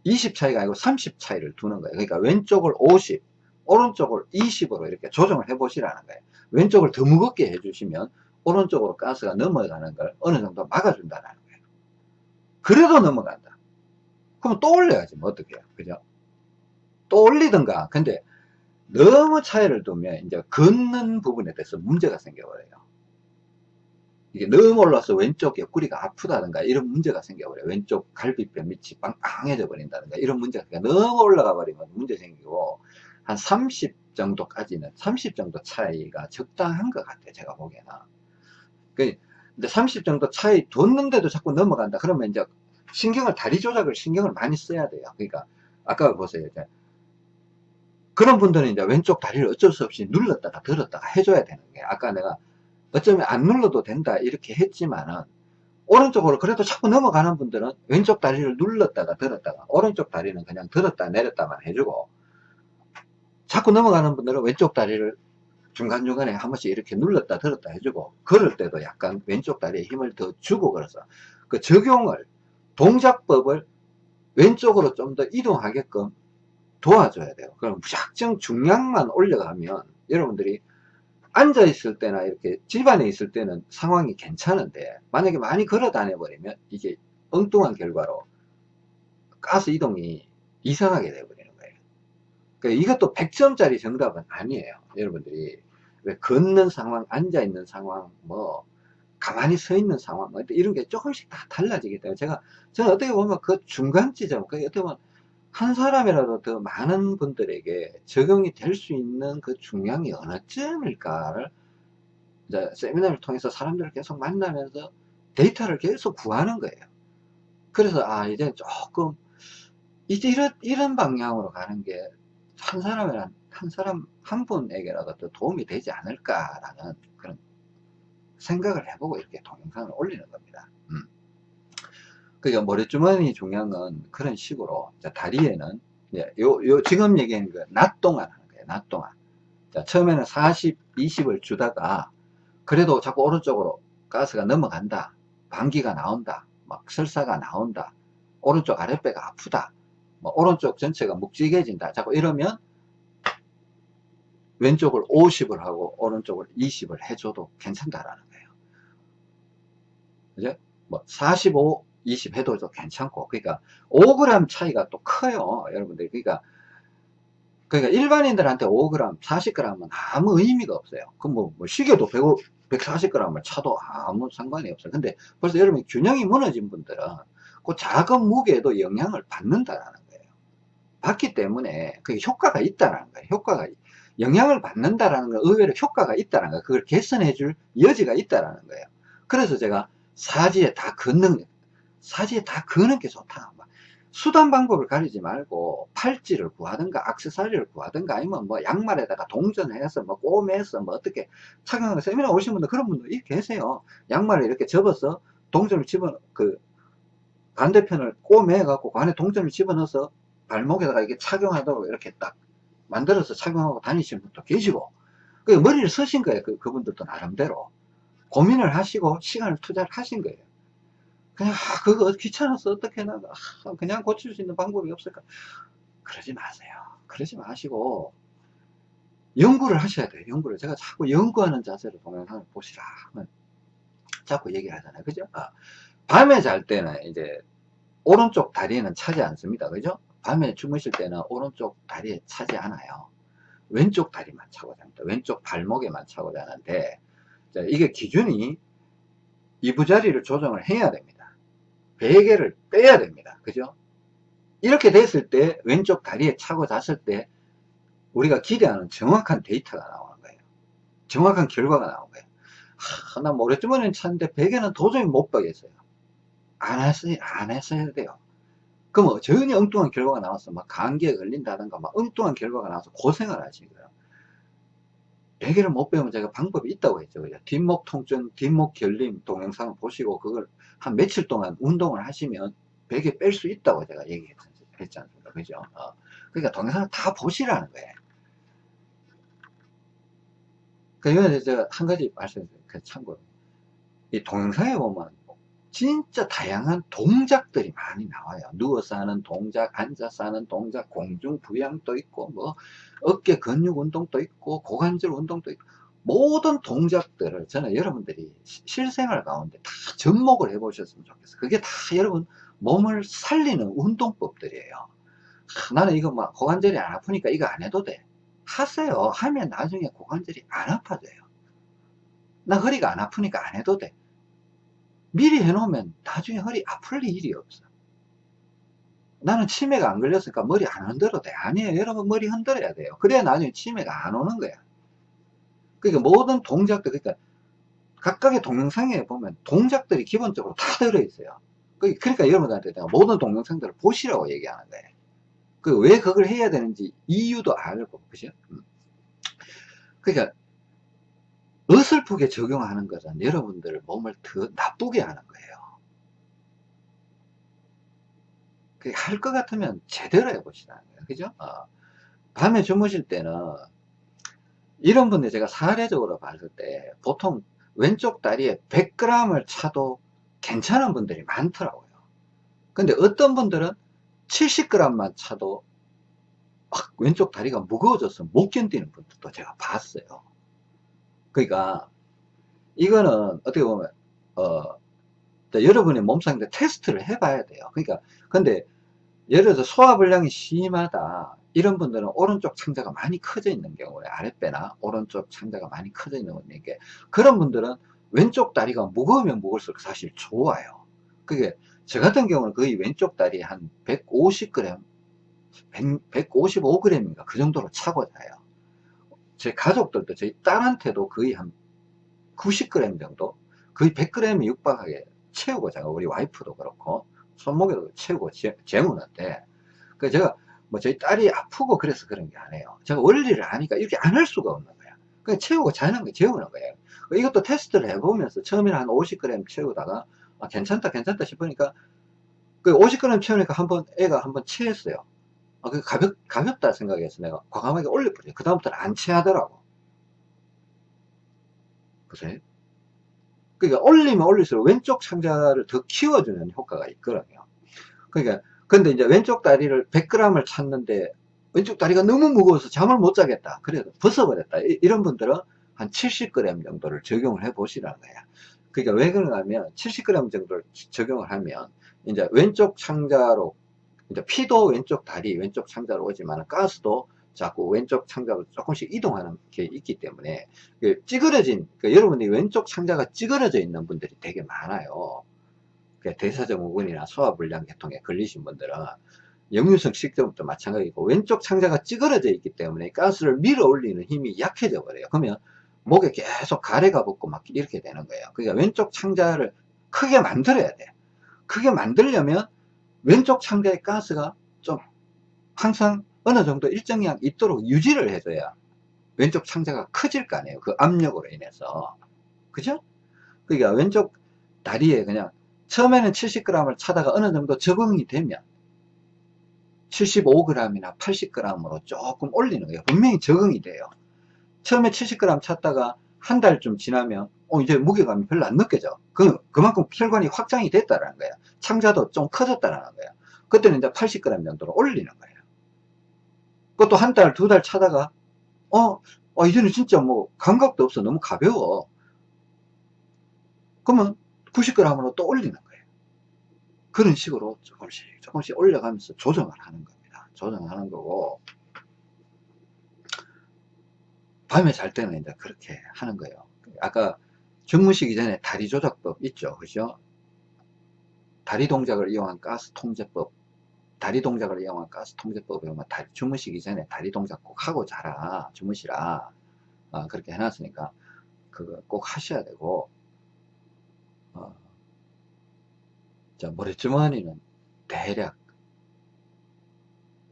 20 차이가 아니고 30 차이를 두는 거예요. 그러니까 왼쪽을 50 오른쪽을 20으로 이렇게 조정을 해 보시라는 거예요. 왼쪽을 더 무겁게 해주시면 오른쪽으로 가스가 넘어가는 걸 어느 정도 막아준다는 거예요. 그래도 넘어간다 그럼 또 올려야지 뭐 어떻게 해요? 그죠? 또 올리든가. 근데 너무 차이를 두면 이제 걷는 부분에 대해서 문제가 생겨버려요. 이게 너무 올라서 왼쪽 옆구리가 아프다든가 이런 문제가 생겨버려요. 왼쪽 갈비뼈 밑이 빵빵해져 버린다든가 이런 문제가 너무 올라가 버리면 문제 생기고 한 30 정도까지는 30 정도 차이가 적당한 것 같아요 제가 보기에는. 그 근데 30 정도 차이 뒀는데도 자꾸 넘어간다. 그러면 이제 신경을 다리 조작을 신경을 많이 써야 돼요. 그러니까 아까 보세요. 그런 분들은 이제 왼쪽 다리를 어쩔 수 없이 눌렀다가 들었다가 해줘야 되는 게 아까 내가 어쩌면 안 눌러도 된다 이렇게 했지만은 오른쪽으로 그래도 자꾸 넘어가는 분들은 왼쪽 다리를 눌렀다가 들었다가 오른쪽 다리는 그냥 들었다 내렸다만 해주고 자꾸 넘어가는 분들은 왼쪽 다리를 중간중간에 한 번씩 이렇게 눌렀다 들었다 해주고 걸을 때도 약간 왼쪽 다리에 힘을 더 주고 걸어서 그 적용을 동작법을 왼쪽으로 좀 더 이동하게끔 도와줘야 돼요 그럼 무작정 중량만 올려가면 여러분들이 앉아 있을 때나 이렇게 집안에 있을 때는 상황이 괜찮은데 만약에 많이 걸어 다녀 버리면 이게 엉뚱한 결과로 가스 이동이 이상하게 되버려요 그러니까 이것도 100점짜리 정답은 아니에요. 여러분들이. 왜 걷는 상황, 앉아 있는 상황, 뭐, 가만히 서 있는 상황, 뭐 이런 게 조금씩 다 달라지기 때문에 제가, 저는 어떻게 보면 그 중간 지점, 그 어떻게 보면 한 사람이라도 더 많은 분들에게 적용이 될 수 있는 그 중량이 어느 쯤일까를 이제 세미나를 통해서 사람들을 계속 만나면서 데이터를 계속 구하는 거예요. 그래서 아 이제 조금 이제 이런 이런 방향으로 가는 게 한 사람이란 한 사람 한 분에게라도 더 도움이 되지 않을까라는 생각을 해보고 이렇게 동영상을 올리는 겁니다. 음. 그러니까 모래주머니 중요한 건 그런 식으로 다리에는 요, 요 지금 얘기하는 거낮 동안 하는 거예요. 낮 동안. 자, 처음에는 40, 20을 주다가 그래도 자꾸 오른쪽으로 가스가 넘어간다. 방귀가 나온다. 막 설사가 나온다. 오른쪽 아랫배가 아프다. 뭐 오른쪽 전체가 묵직해진다. 자꾸 이러면 왼쪽을 50을 하고 오른쪽을 20을 해줘도 괜찮다라는 거예요. 그죠? 뭐 45, 20 해도 괜찮고 그러니까 5g 차이가 또 커요. 여러분들 그러니까 그러니까 일반인들한테 5g, 40g은 아무 의미가 없어요. 그럼 뭐, 뭐 시계도 1 140g을 차도 아무 상관이 없어요. 근데 벌써 여러분 균형이 무너진 분들은 그 작은 무게에도 영향을 받는다라는 거예요. 받기 때문에 그게 효과가 있다라는 거예요. 효과가 영향을 받는다라는 건 의외로 효과가 있다는 거예요. 그걸 개선해 줄 여지가 있다라는 거예요. 그래서 제가 사지에 다 걷는 사지에 다 거는 게 좋다. 수단 방법을 가리지 말고 팔찌를 구하든가 악세사리를 구하든가 아니면 뭐 양말에다가 동전해서 뭐 꼬매서 뭐 어떻게 착용하는 세미나 오신 분들 그런 분들 계세요. 양말을 이렇게 접어서 동전을 집어 그 반대편을 꼬매 갖고 그 안에 동전을 집어넣어서 발목에다가 이렇게 착용하도록 이렇게 딱 만들어서 착용하고 다니시는 분도 계시고 그 머리를 쓰신 거예요. 그, 그분들도 나름대로 고민을 하시고 시간을 투자를 하신 거예요. 그냥 아, 그거 귀찮아서 어떻게 해나 아, 그냥 고칠 수 있는 방법이 없을까? 그러지 마세요. 그러지 마시고 연구를 하셔야 돼요 연구를. 제가 자꾸 연구하는 자세로 동영상을 보시라. 자꾸 얘기를 하잖아요. 그죠? 아, 밤에 잘 때는 이제 오른쪽 다리에는 차지 않습니다. 그죠? 밤에 주무실 때는 오른쪽 다리에 차지 않아요. 왼쪽 다리만 차고 잡니다. 왼쪽 발목에만 차고 자는데 이게 기준이 이부자리를 조정을 해야 됩니다 베개를 빼야 됩니다. 그죠? 이렇게 됐을 때 왼쪽 다리에 차고 잤을 때 우리가 기대하는 정확한 데이터가 나오는 거예요. 정확한 결과가 나오는 거예요. 하, 나 모래주머니는 찼는데 베개는 도저히 못 빼겠어요. 안 했어야, 안 했어야 돼요. 그럼 뭐 전혀 엉뚱한 결과가 나와서 막 감기에 걸린다든가 막 엉뚱한 결과가 나와서 고생을 하시는 거예요. 베개를 못 빼면 제가 방법이 있다고 했죠. 뒷목 통증, 뒷목 결림 동영상을 보시고 그걸 한 며칠 동안 운동을 하시면 베개 뺄 수 있다고 제가 얘기했지 않습니까? 그죠? 어. 그러니까 동영상을 다 보시라는 거예요. 그러니까 한 가지 말씀드릴게요. 그 참고로. 이 동영상에 보면 진짜 다양한 동작들이 많이 나와요. 누워서 하는 동작, 앉아서 하는 동작, 공중 부양도 있고, 뭐, 어깨 근육 운동도 있고, 고관절 운동도 있고, 모든 동작들을 저는 여러분들이 실생활 가운데 다 접목을 해 보셨으면 좋겠어요. 그게 다 여러분 몸을 살리는 운동법들이에요. 하, 나는 이거 막 고관절이 안 아프니까 이거 안 해도 돼. 하세요. 하면 나중에 고관절이 안 아파져요. 나 허리가 안 아프니까 안 해도 돼. 미리 해놓으면 나중에 허리 아플 일이 없어. 나는 치매가 안 걸렸으니까 머리 안 흔들어도 돼. 아니에요. 여러분 머리 흔들어야 돼요. 그래야 나중에 치매가 안 오는 거야. 그러니까 모든 동작들, 그러니까 각각의 동영상에 보면 동작들이 기본적으로 다 들어있어요. 그, 그러니까 여러분들한테 내가 모든 동영상들을 보시라고 얘기하는 거예요. 그 왜 그걸 해야 되는지 이유도 알고, 그죠? 음. 그러니까 어설프게 적용하는 것은 여러분들 몸을 더 나쁘게 하는 거예요. 할 것 같으면 제대로 거예요. 그죠? 어. 밤에 주무실 때는 이런 분들 제가 사례적으로 봤을 때 보통 왼쪽 다리에 100g을 차도 괜찮은 분들이 많더라고요. 근데 어떤 분들은 70g만 차도 막 왼쪽 다리가 무거워져서 못 견디는 분들도 제가 봤어요. 그러니까 이거는 어떻게 보면 어 여러분의 몸상인데 테스트를 해봐야 돼요. 그러니까 근데 예를 들어서 소화불량이 심하다. 이런 분들은 오른쪽 창자가 많이 커져 있는 경우에 아랫배나 오른쪽 창자가 많이 커져 있는 분에게 그런 분들은 왼쪽 다리가 무거우면 무거울수록 사실 좋아요. 그게 저 같은 경우는 거의 왼쪽 다리 한 150g 155g인가 그 정도로 차고 자요. 제 가족들도 저희 딸한테도 거의 한 90g 정도 거의 100g이 육박하게 채우고 자요 우리 와이프도 그렇고 손목에도 채우고 재무는데 그 제가 뭐 저희 딸이 아프고 그래서 그런 게 아니에요. 제가 원리를 아니까 이렇게 안 할 수가 없는 거야. 그냥 채우고 자는 거 재우는 거예요. 이것도 테스트를 해보면서 처음에는 한 50g 채우다가 아, 괜찮다 괜찮다 싶으니까 그 50g 채우니까 한번 애가 한번 체했어요. 아, 그 가볍, 가볍다 생각해서 내가 과감하게 올려버려요. 그 다음부터는 안 체하더라고. 그래? 그러니까 올리면 올릴수록 왼쪽 창자를 더 키워주는 효과가 있거든요. 그러니까 근데 이제 왼쪽 다리를 100g을 찾는데 왼쪽 다리가 너무 무거워서 잠을 못 자겠다. 그래도 벗어버렸다. 이- 이런 분들은 한 70g 정도를 적용을 해 보시라는 거야. 그러니까 왜 하면 70g 정도를 적용을 하면 이제 왼쪽 창자로 이제 피도 왼쪽 다리, 왼쪽 창자로 오지만 가스도 자꾸 왼쪽 창자로 조금씩 이동하는 게 있기 때문에 그 찌그러진 그러니까 여러분이 왼쪽 창자가 찌그러져 있는 분들이 되게 많아요. 그 대사증후군이나 소화불량 계통에 걸리신 분들은 역류성 식도염도 마찬가지고 왼쪽 창자가 찌그러져 있기 때문에 가스를 밀어 올리는 힘이 약해져 버려요. 그러면 목에 계속 가래가 붙고 막 이렇게 되는 거예요. 그러니까 왼쪽 창자를 크게 만들어야 돼. 크게 만들려면 왼쪽 창자의 가스가 좀 항상 어느 정도 일정량 있도록 유지를 해줘야 왼쪽 창자가 커질 거 아니에요. 그 압력으로 인해서. 그죠? 그러니까 왼쪽 다리에 그냥 처음에는 70g을 차다가 어느 정도 적응이 되면 75g이나 80g으로 조금 올리는 거예요. 분명히 적응이 돼요. 처음에 70g 찼다가 한 달쯤 지나면 어, 이제 무게감이 별로 안 느껴져. 그, 그만큼 혈관이 확장이 됐다라는 거야. 창자도 좀 커졌다라는 거야. 그때는 이제 80g 정도로 올리는 거예요. 그것도 한 달, 두 달 차다가 어, 어, 이제는 진짜 뭐 감각도 없어. 너무 가벼워. 그러면 90g으로 또 올리는 거예요. 그런 식으로 조금씩 조금씩 올려가면서 조정을 하는 겁니다. 조정하는 거고 밤에 잘 때는 이제 그렇게 하는 거예요. 아까 주무시기 전에 다리 조작법 있죠. 그죠? 다리 동작을 이용한 가스 통제법 다리 동작을 이용한 가스 통제법에 보면 다리, 주무시기 전에 다리 동작 꼭 하고 자라 주무시라 어, 그렇게 해놨으니까 그거 꼭 하셔야 되고 어, 자, 모래주머니는 대략,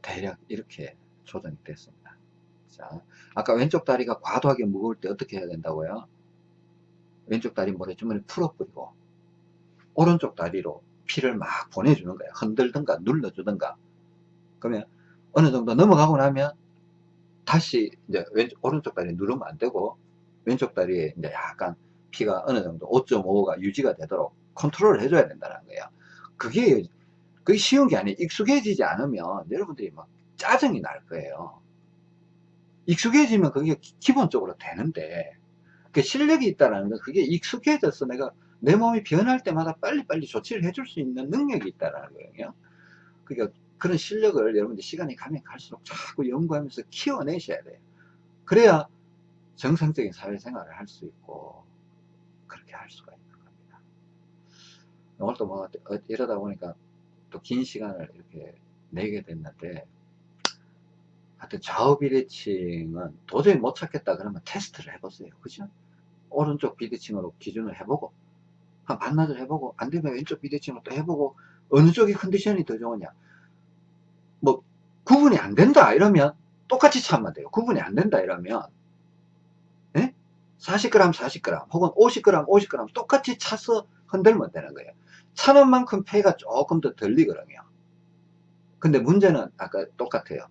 대략 이렇게 조정이 됐습니다. 자, 아까 왼쪽 다리가 과도하게 무거울 때 어떻게 해야 된다고요? 왼쪽 다리 모래주머니 풀어버리고, 오른쪽 다리로 피를 막 보내주는 거예요. 흔들든가 눌러주든가. 그러면 어느 정도 넘어가고 나면 다시 이제 왼쪽, 오른쪽 다리 누르면 안 되고, 왼쪽 다리에 이제 약간 피가 어느 정도 5.5가 유지가 되도록 컨트롤을 해줘야 된다는 거예요. 그게, 그게 쉬운 게 아니에요. 익숙해지지 않으면 여러분들이 막 짜증이 날 거예요. 익숙해지면 그게 기- 기본적으로 되는데, 그 실력이 있다는 건 그게 익숙해져서 내가 내 몸이 변할 때마다 빨리빨리 조치를 해줄 수 있는 능력이 있다는 거예요. 그러니까 그런 실력을 여러분들 시간이 가면 갈수록 자꾸 연구하면서 키워내셔야 돼요. 그래야 정상적인 사회생활을 할 수 있고, 그렇게 할 수가 있는 겁니다. 오늘 또 뭐, 어, 이러다 보니까 또 긴 시간을 이렇게 내게 됐는데, 하여튼 좌우 비대칭은 도저히 못 찾겠다 그러면 테스트를 해보세요. 그죠? 오른쪽 비대칭으로 기준을 해보고, 한 반나절 해보고, 안 되면 왼쪽 비대칭으로 또 해보고, 어느 쪽이 컨디션이 더 좋으냐. 뭐, 구분이 안 된다 이러면 똑같이 참으면 돼요. 구분이 안 된다 이러면, 예? 40g, 40g, 혹은 50g, 50g 똑같이 차서 흔들면 되는 거예요. 차는 만큼 폐가 조금 더 덜리거든요. 근데 문제는 아까 똑같아요.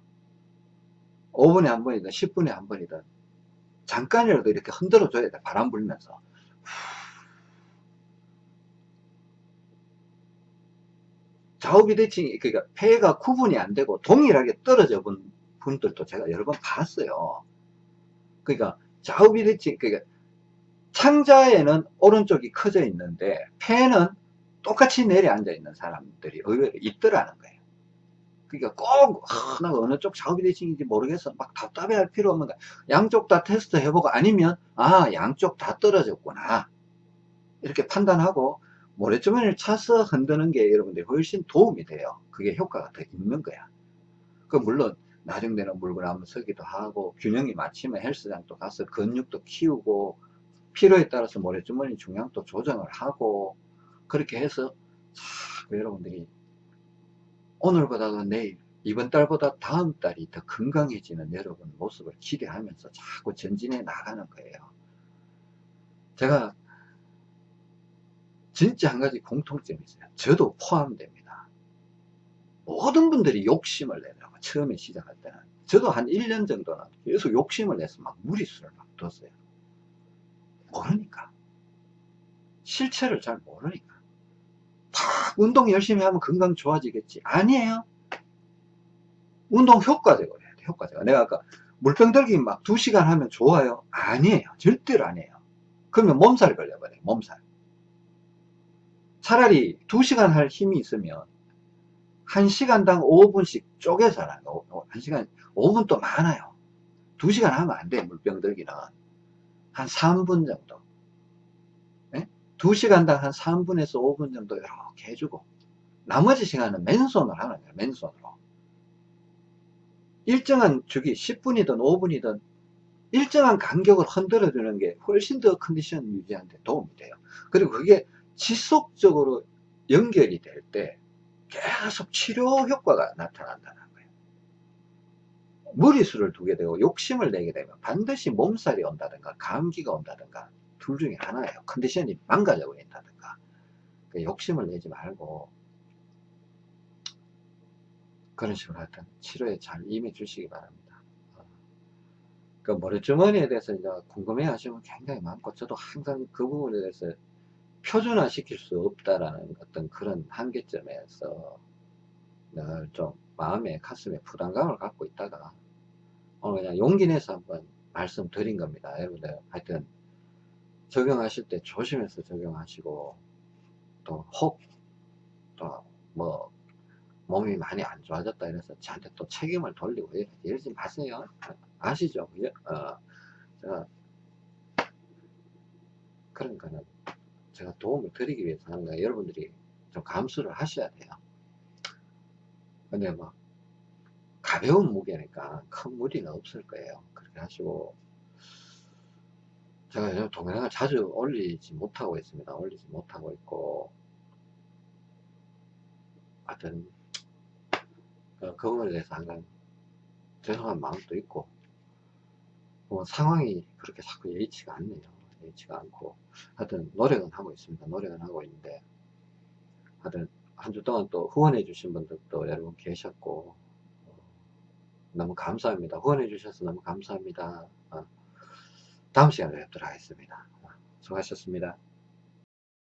5분에 한 번이든 10분에 한 번이든 잠깐이라도 이렇게 흔들어 줘야 돼. 바람 불면서. 좌우 비대칭이 그러니까 폐가 구분이 안 되고 동일하게 떨어져 본 분들도 제가 여러 번 봤어요. 그러니까 좌우 비대칭 그러니까 창자에는 오른쪽이 커져 있는데 폐는 똑같이 내려앉아 있는 사람들이 의외로 있더라는 거예요. 그러니까 꼭 아, 나 어느 쪽 좌우 비 대칭인지 모르겠어 막 답답해 할 필요 없는 거야. 양쪽 다 테스트 해보고 아니면 아 양쪽 다 떨어졌구나 이렇게 판단하고 모래주머니를 차서 흔드는 게 여러분들 훨씬 도움이 돼요. 그게 효과가 더 있는 거야. 그 물론 나중되는 물건 한번 서기도 하고 균형이 맞추면 헬스장도 가서 근육도 키우고 필요에 따라서 모래주머니 중량도 조정을 하고 그렇게 해서 자꾸 여러분들이 오늘보다도 내일 이번 달보다 다음 달이 더 건강해지는 여러분 모습을 기대하면서 자꾸 전진해 나가는 거예요. 제가 진짜 한 가지 공통점이 있어요. 저도 포함됩니다. 모든 분들이 욕심을 내더라고 처음에 시작할 때는. 저도 한 1년 정도는 계속 욕심을 내서 막 무리수를 막 뒀어요. 모르니까. 실체를 잘 모르니까. 운동 열심히 하면 건강 좋아지겠지. 아니에요. 운동 효과적으로 해야 돼, 효과적으로. 내가 아까 물병 들기 막 2시간 하면 좋아요? 아니에요. 절대로 아니에요. 그러면 몸살 걸려버려요, 몸살. 차라리 2시간 할 힘이 있으면 1시간당 5분씩 쪼개서 거. 1시간, 5분 또 많아요. 2시간 하면 안 돼, 물병 들기는. 한 3분 정도. 네? 2시간당 한 3분에서 5분 정도 이렇게 해주고, 나머지 시간은 맨손으로 하는 거예요, 맨손으로. 일정한 주기, 10분이든 5분이든 일정한 간격을 흔들어 주는 게 훨씬 더 컨디션 유지하는 데 도움이 돼요. 그리고 그게 지속적으로 연결이 될 때 계속 치료 효과가 나타난다는 거예요. 무리수를 두게 되고 욕심을 내게 되면 반드시 몸살이 온다든가 감기가 온다든가 둘 중에 하나예요. 컨디션이 망가져 버린다든가. 그 욕심을 내지 말고 그런 식으로 하여튼 치료에 잘 임해 주시기 바랍니다. 어. 그 머리주머니에 대해서 궁금해 하시면 굉장히 많고 저도 항상 그 부분에 대해서 표준화 시킬 수 없다라는 어떤 그런 한계점에서 늘 좀 마음에 가슴에 부담감을 갖고 있다가 오늘 그냥 용기 내서 한번 말씀드린 겁니다. 여러분들 하여튼 적용하실 때 조심해서 적용하시고 또 혹 또 뭐 몸이 많이 안 좋아졌다 이래서 저한테 또 책임을 돌리고 이러지 마세요. 아시죠? 어, 거는 제가 도움을 드리기 위해서 하는 거예요. 여러분들이 좀 감수를 하셔야 돼요. 근데 뭐, 가벼운 무게니까 큰 무리는 없을 거예요. 그렇게 하시고, 제가 요즘 동영상을 자주 올리지 못하고 있습니다. 올리지 못하고 있고, 하여튼, 그, 그 부분에 대해서 항상 죄송한 마음도 있고, 뭐 상황이 그렇게 자꾸 예의치가 않네요. 예의치가 않고 하여튼 노력은 하고 있습니다. 노력은 하고 있는데 하여튼 한 주 동안 또 후원해 주신 분들도 여러분 계셨고 어, 너무 감사합니다. 후원해 주셔서 너무 감사합니다. 어, 다음 시간에 뵙도록 하겠습니다. 수고하셨습니다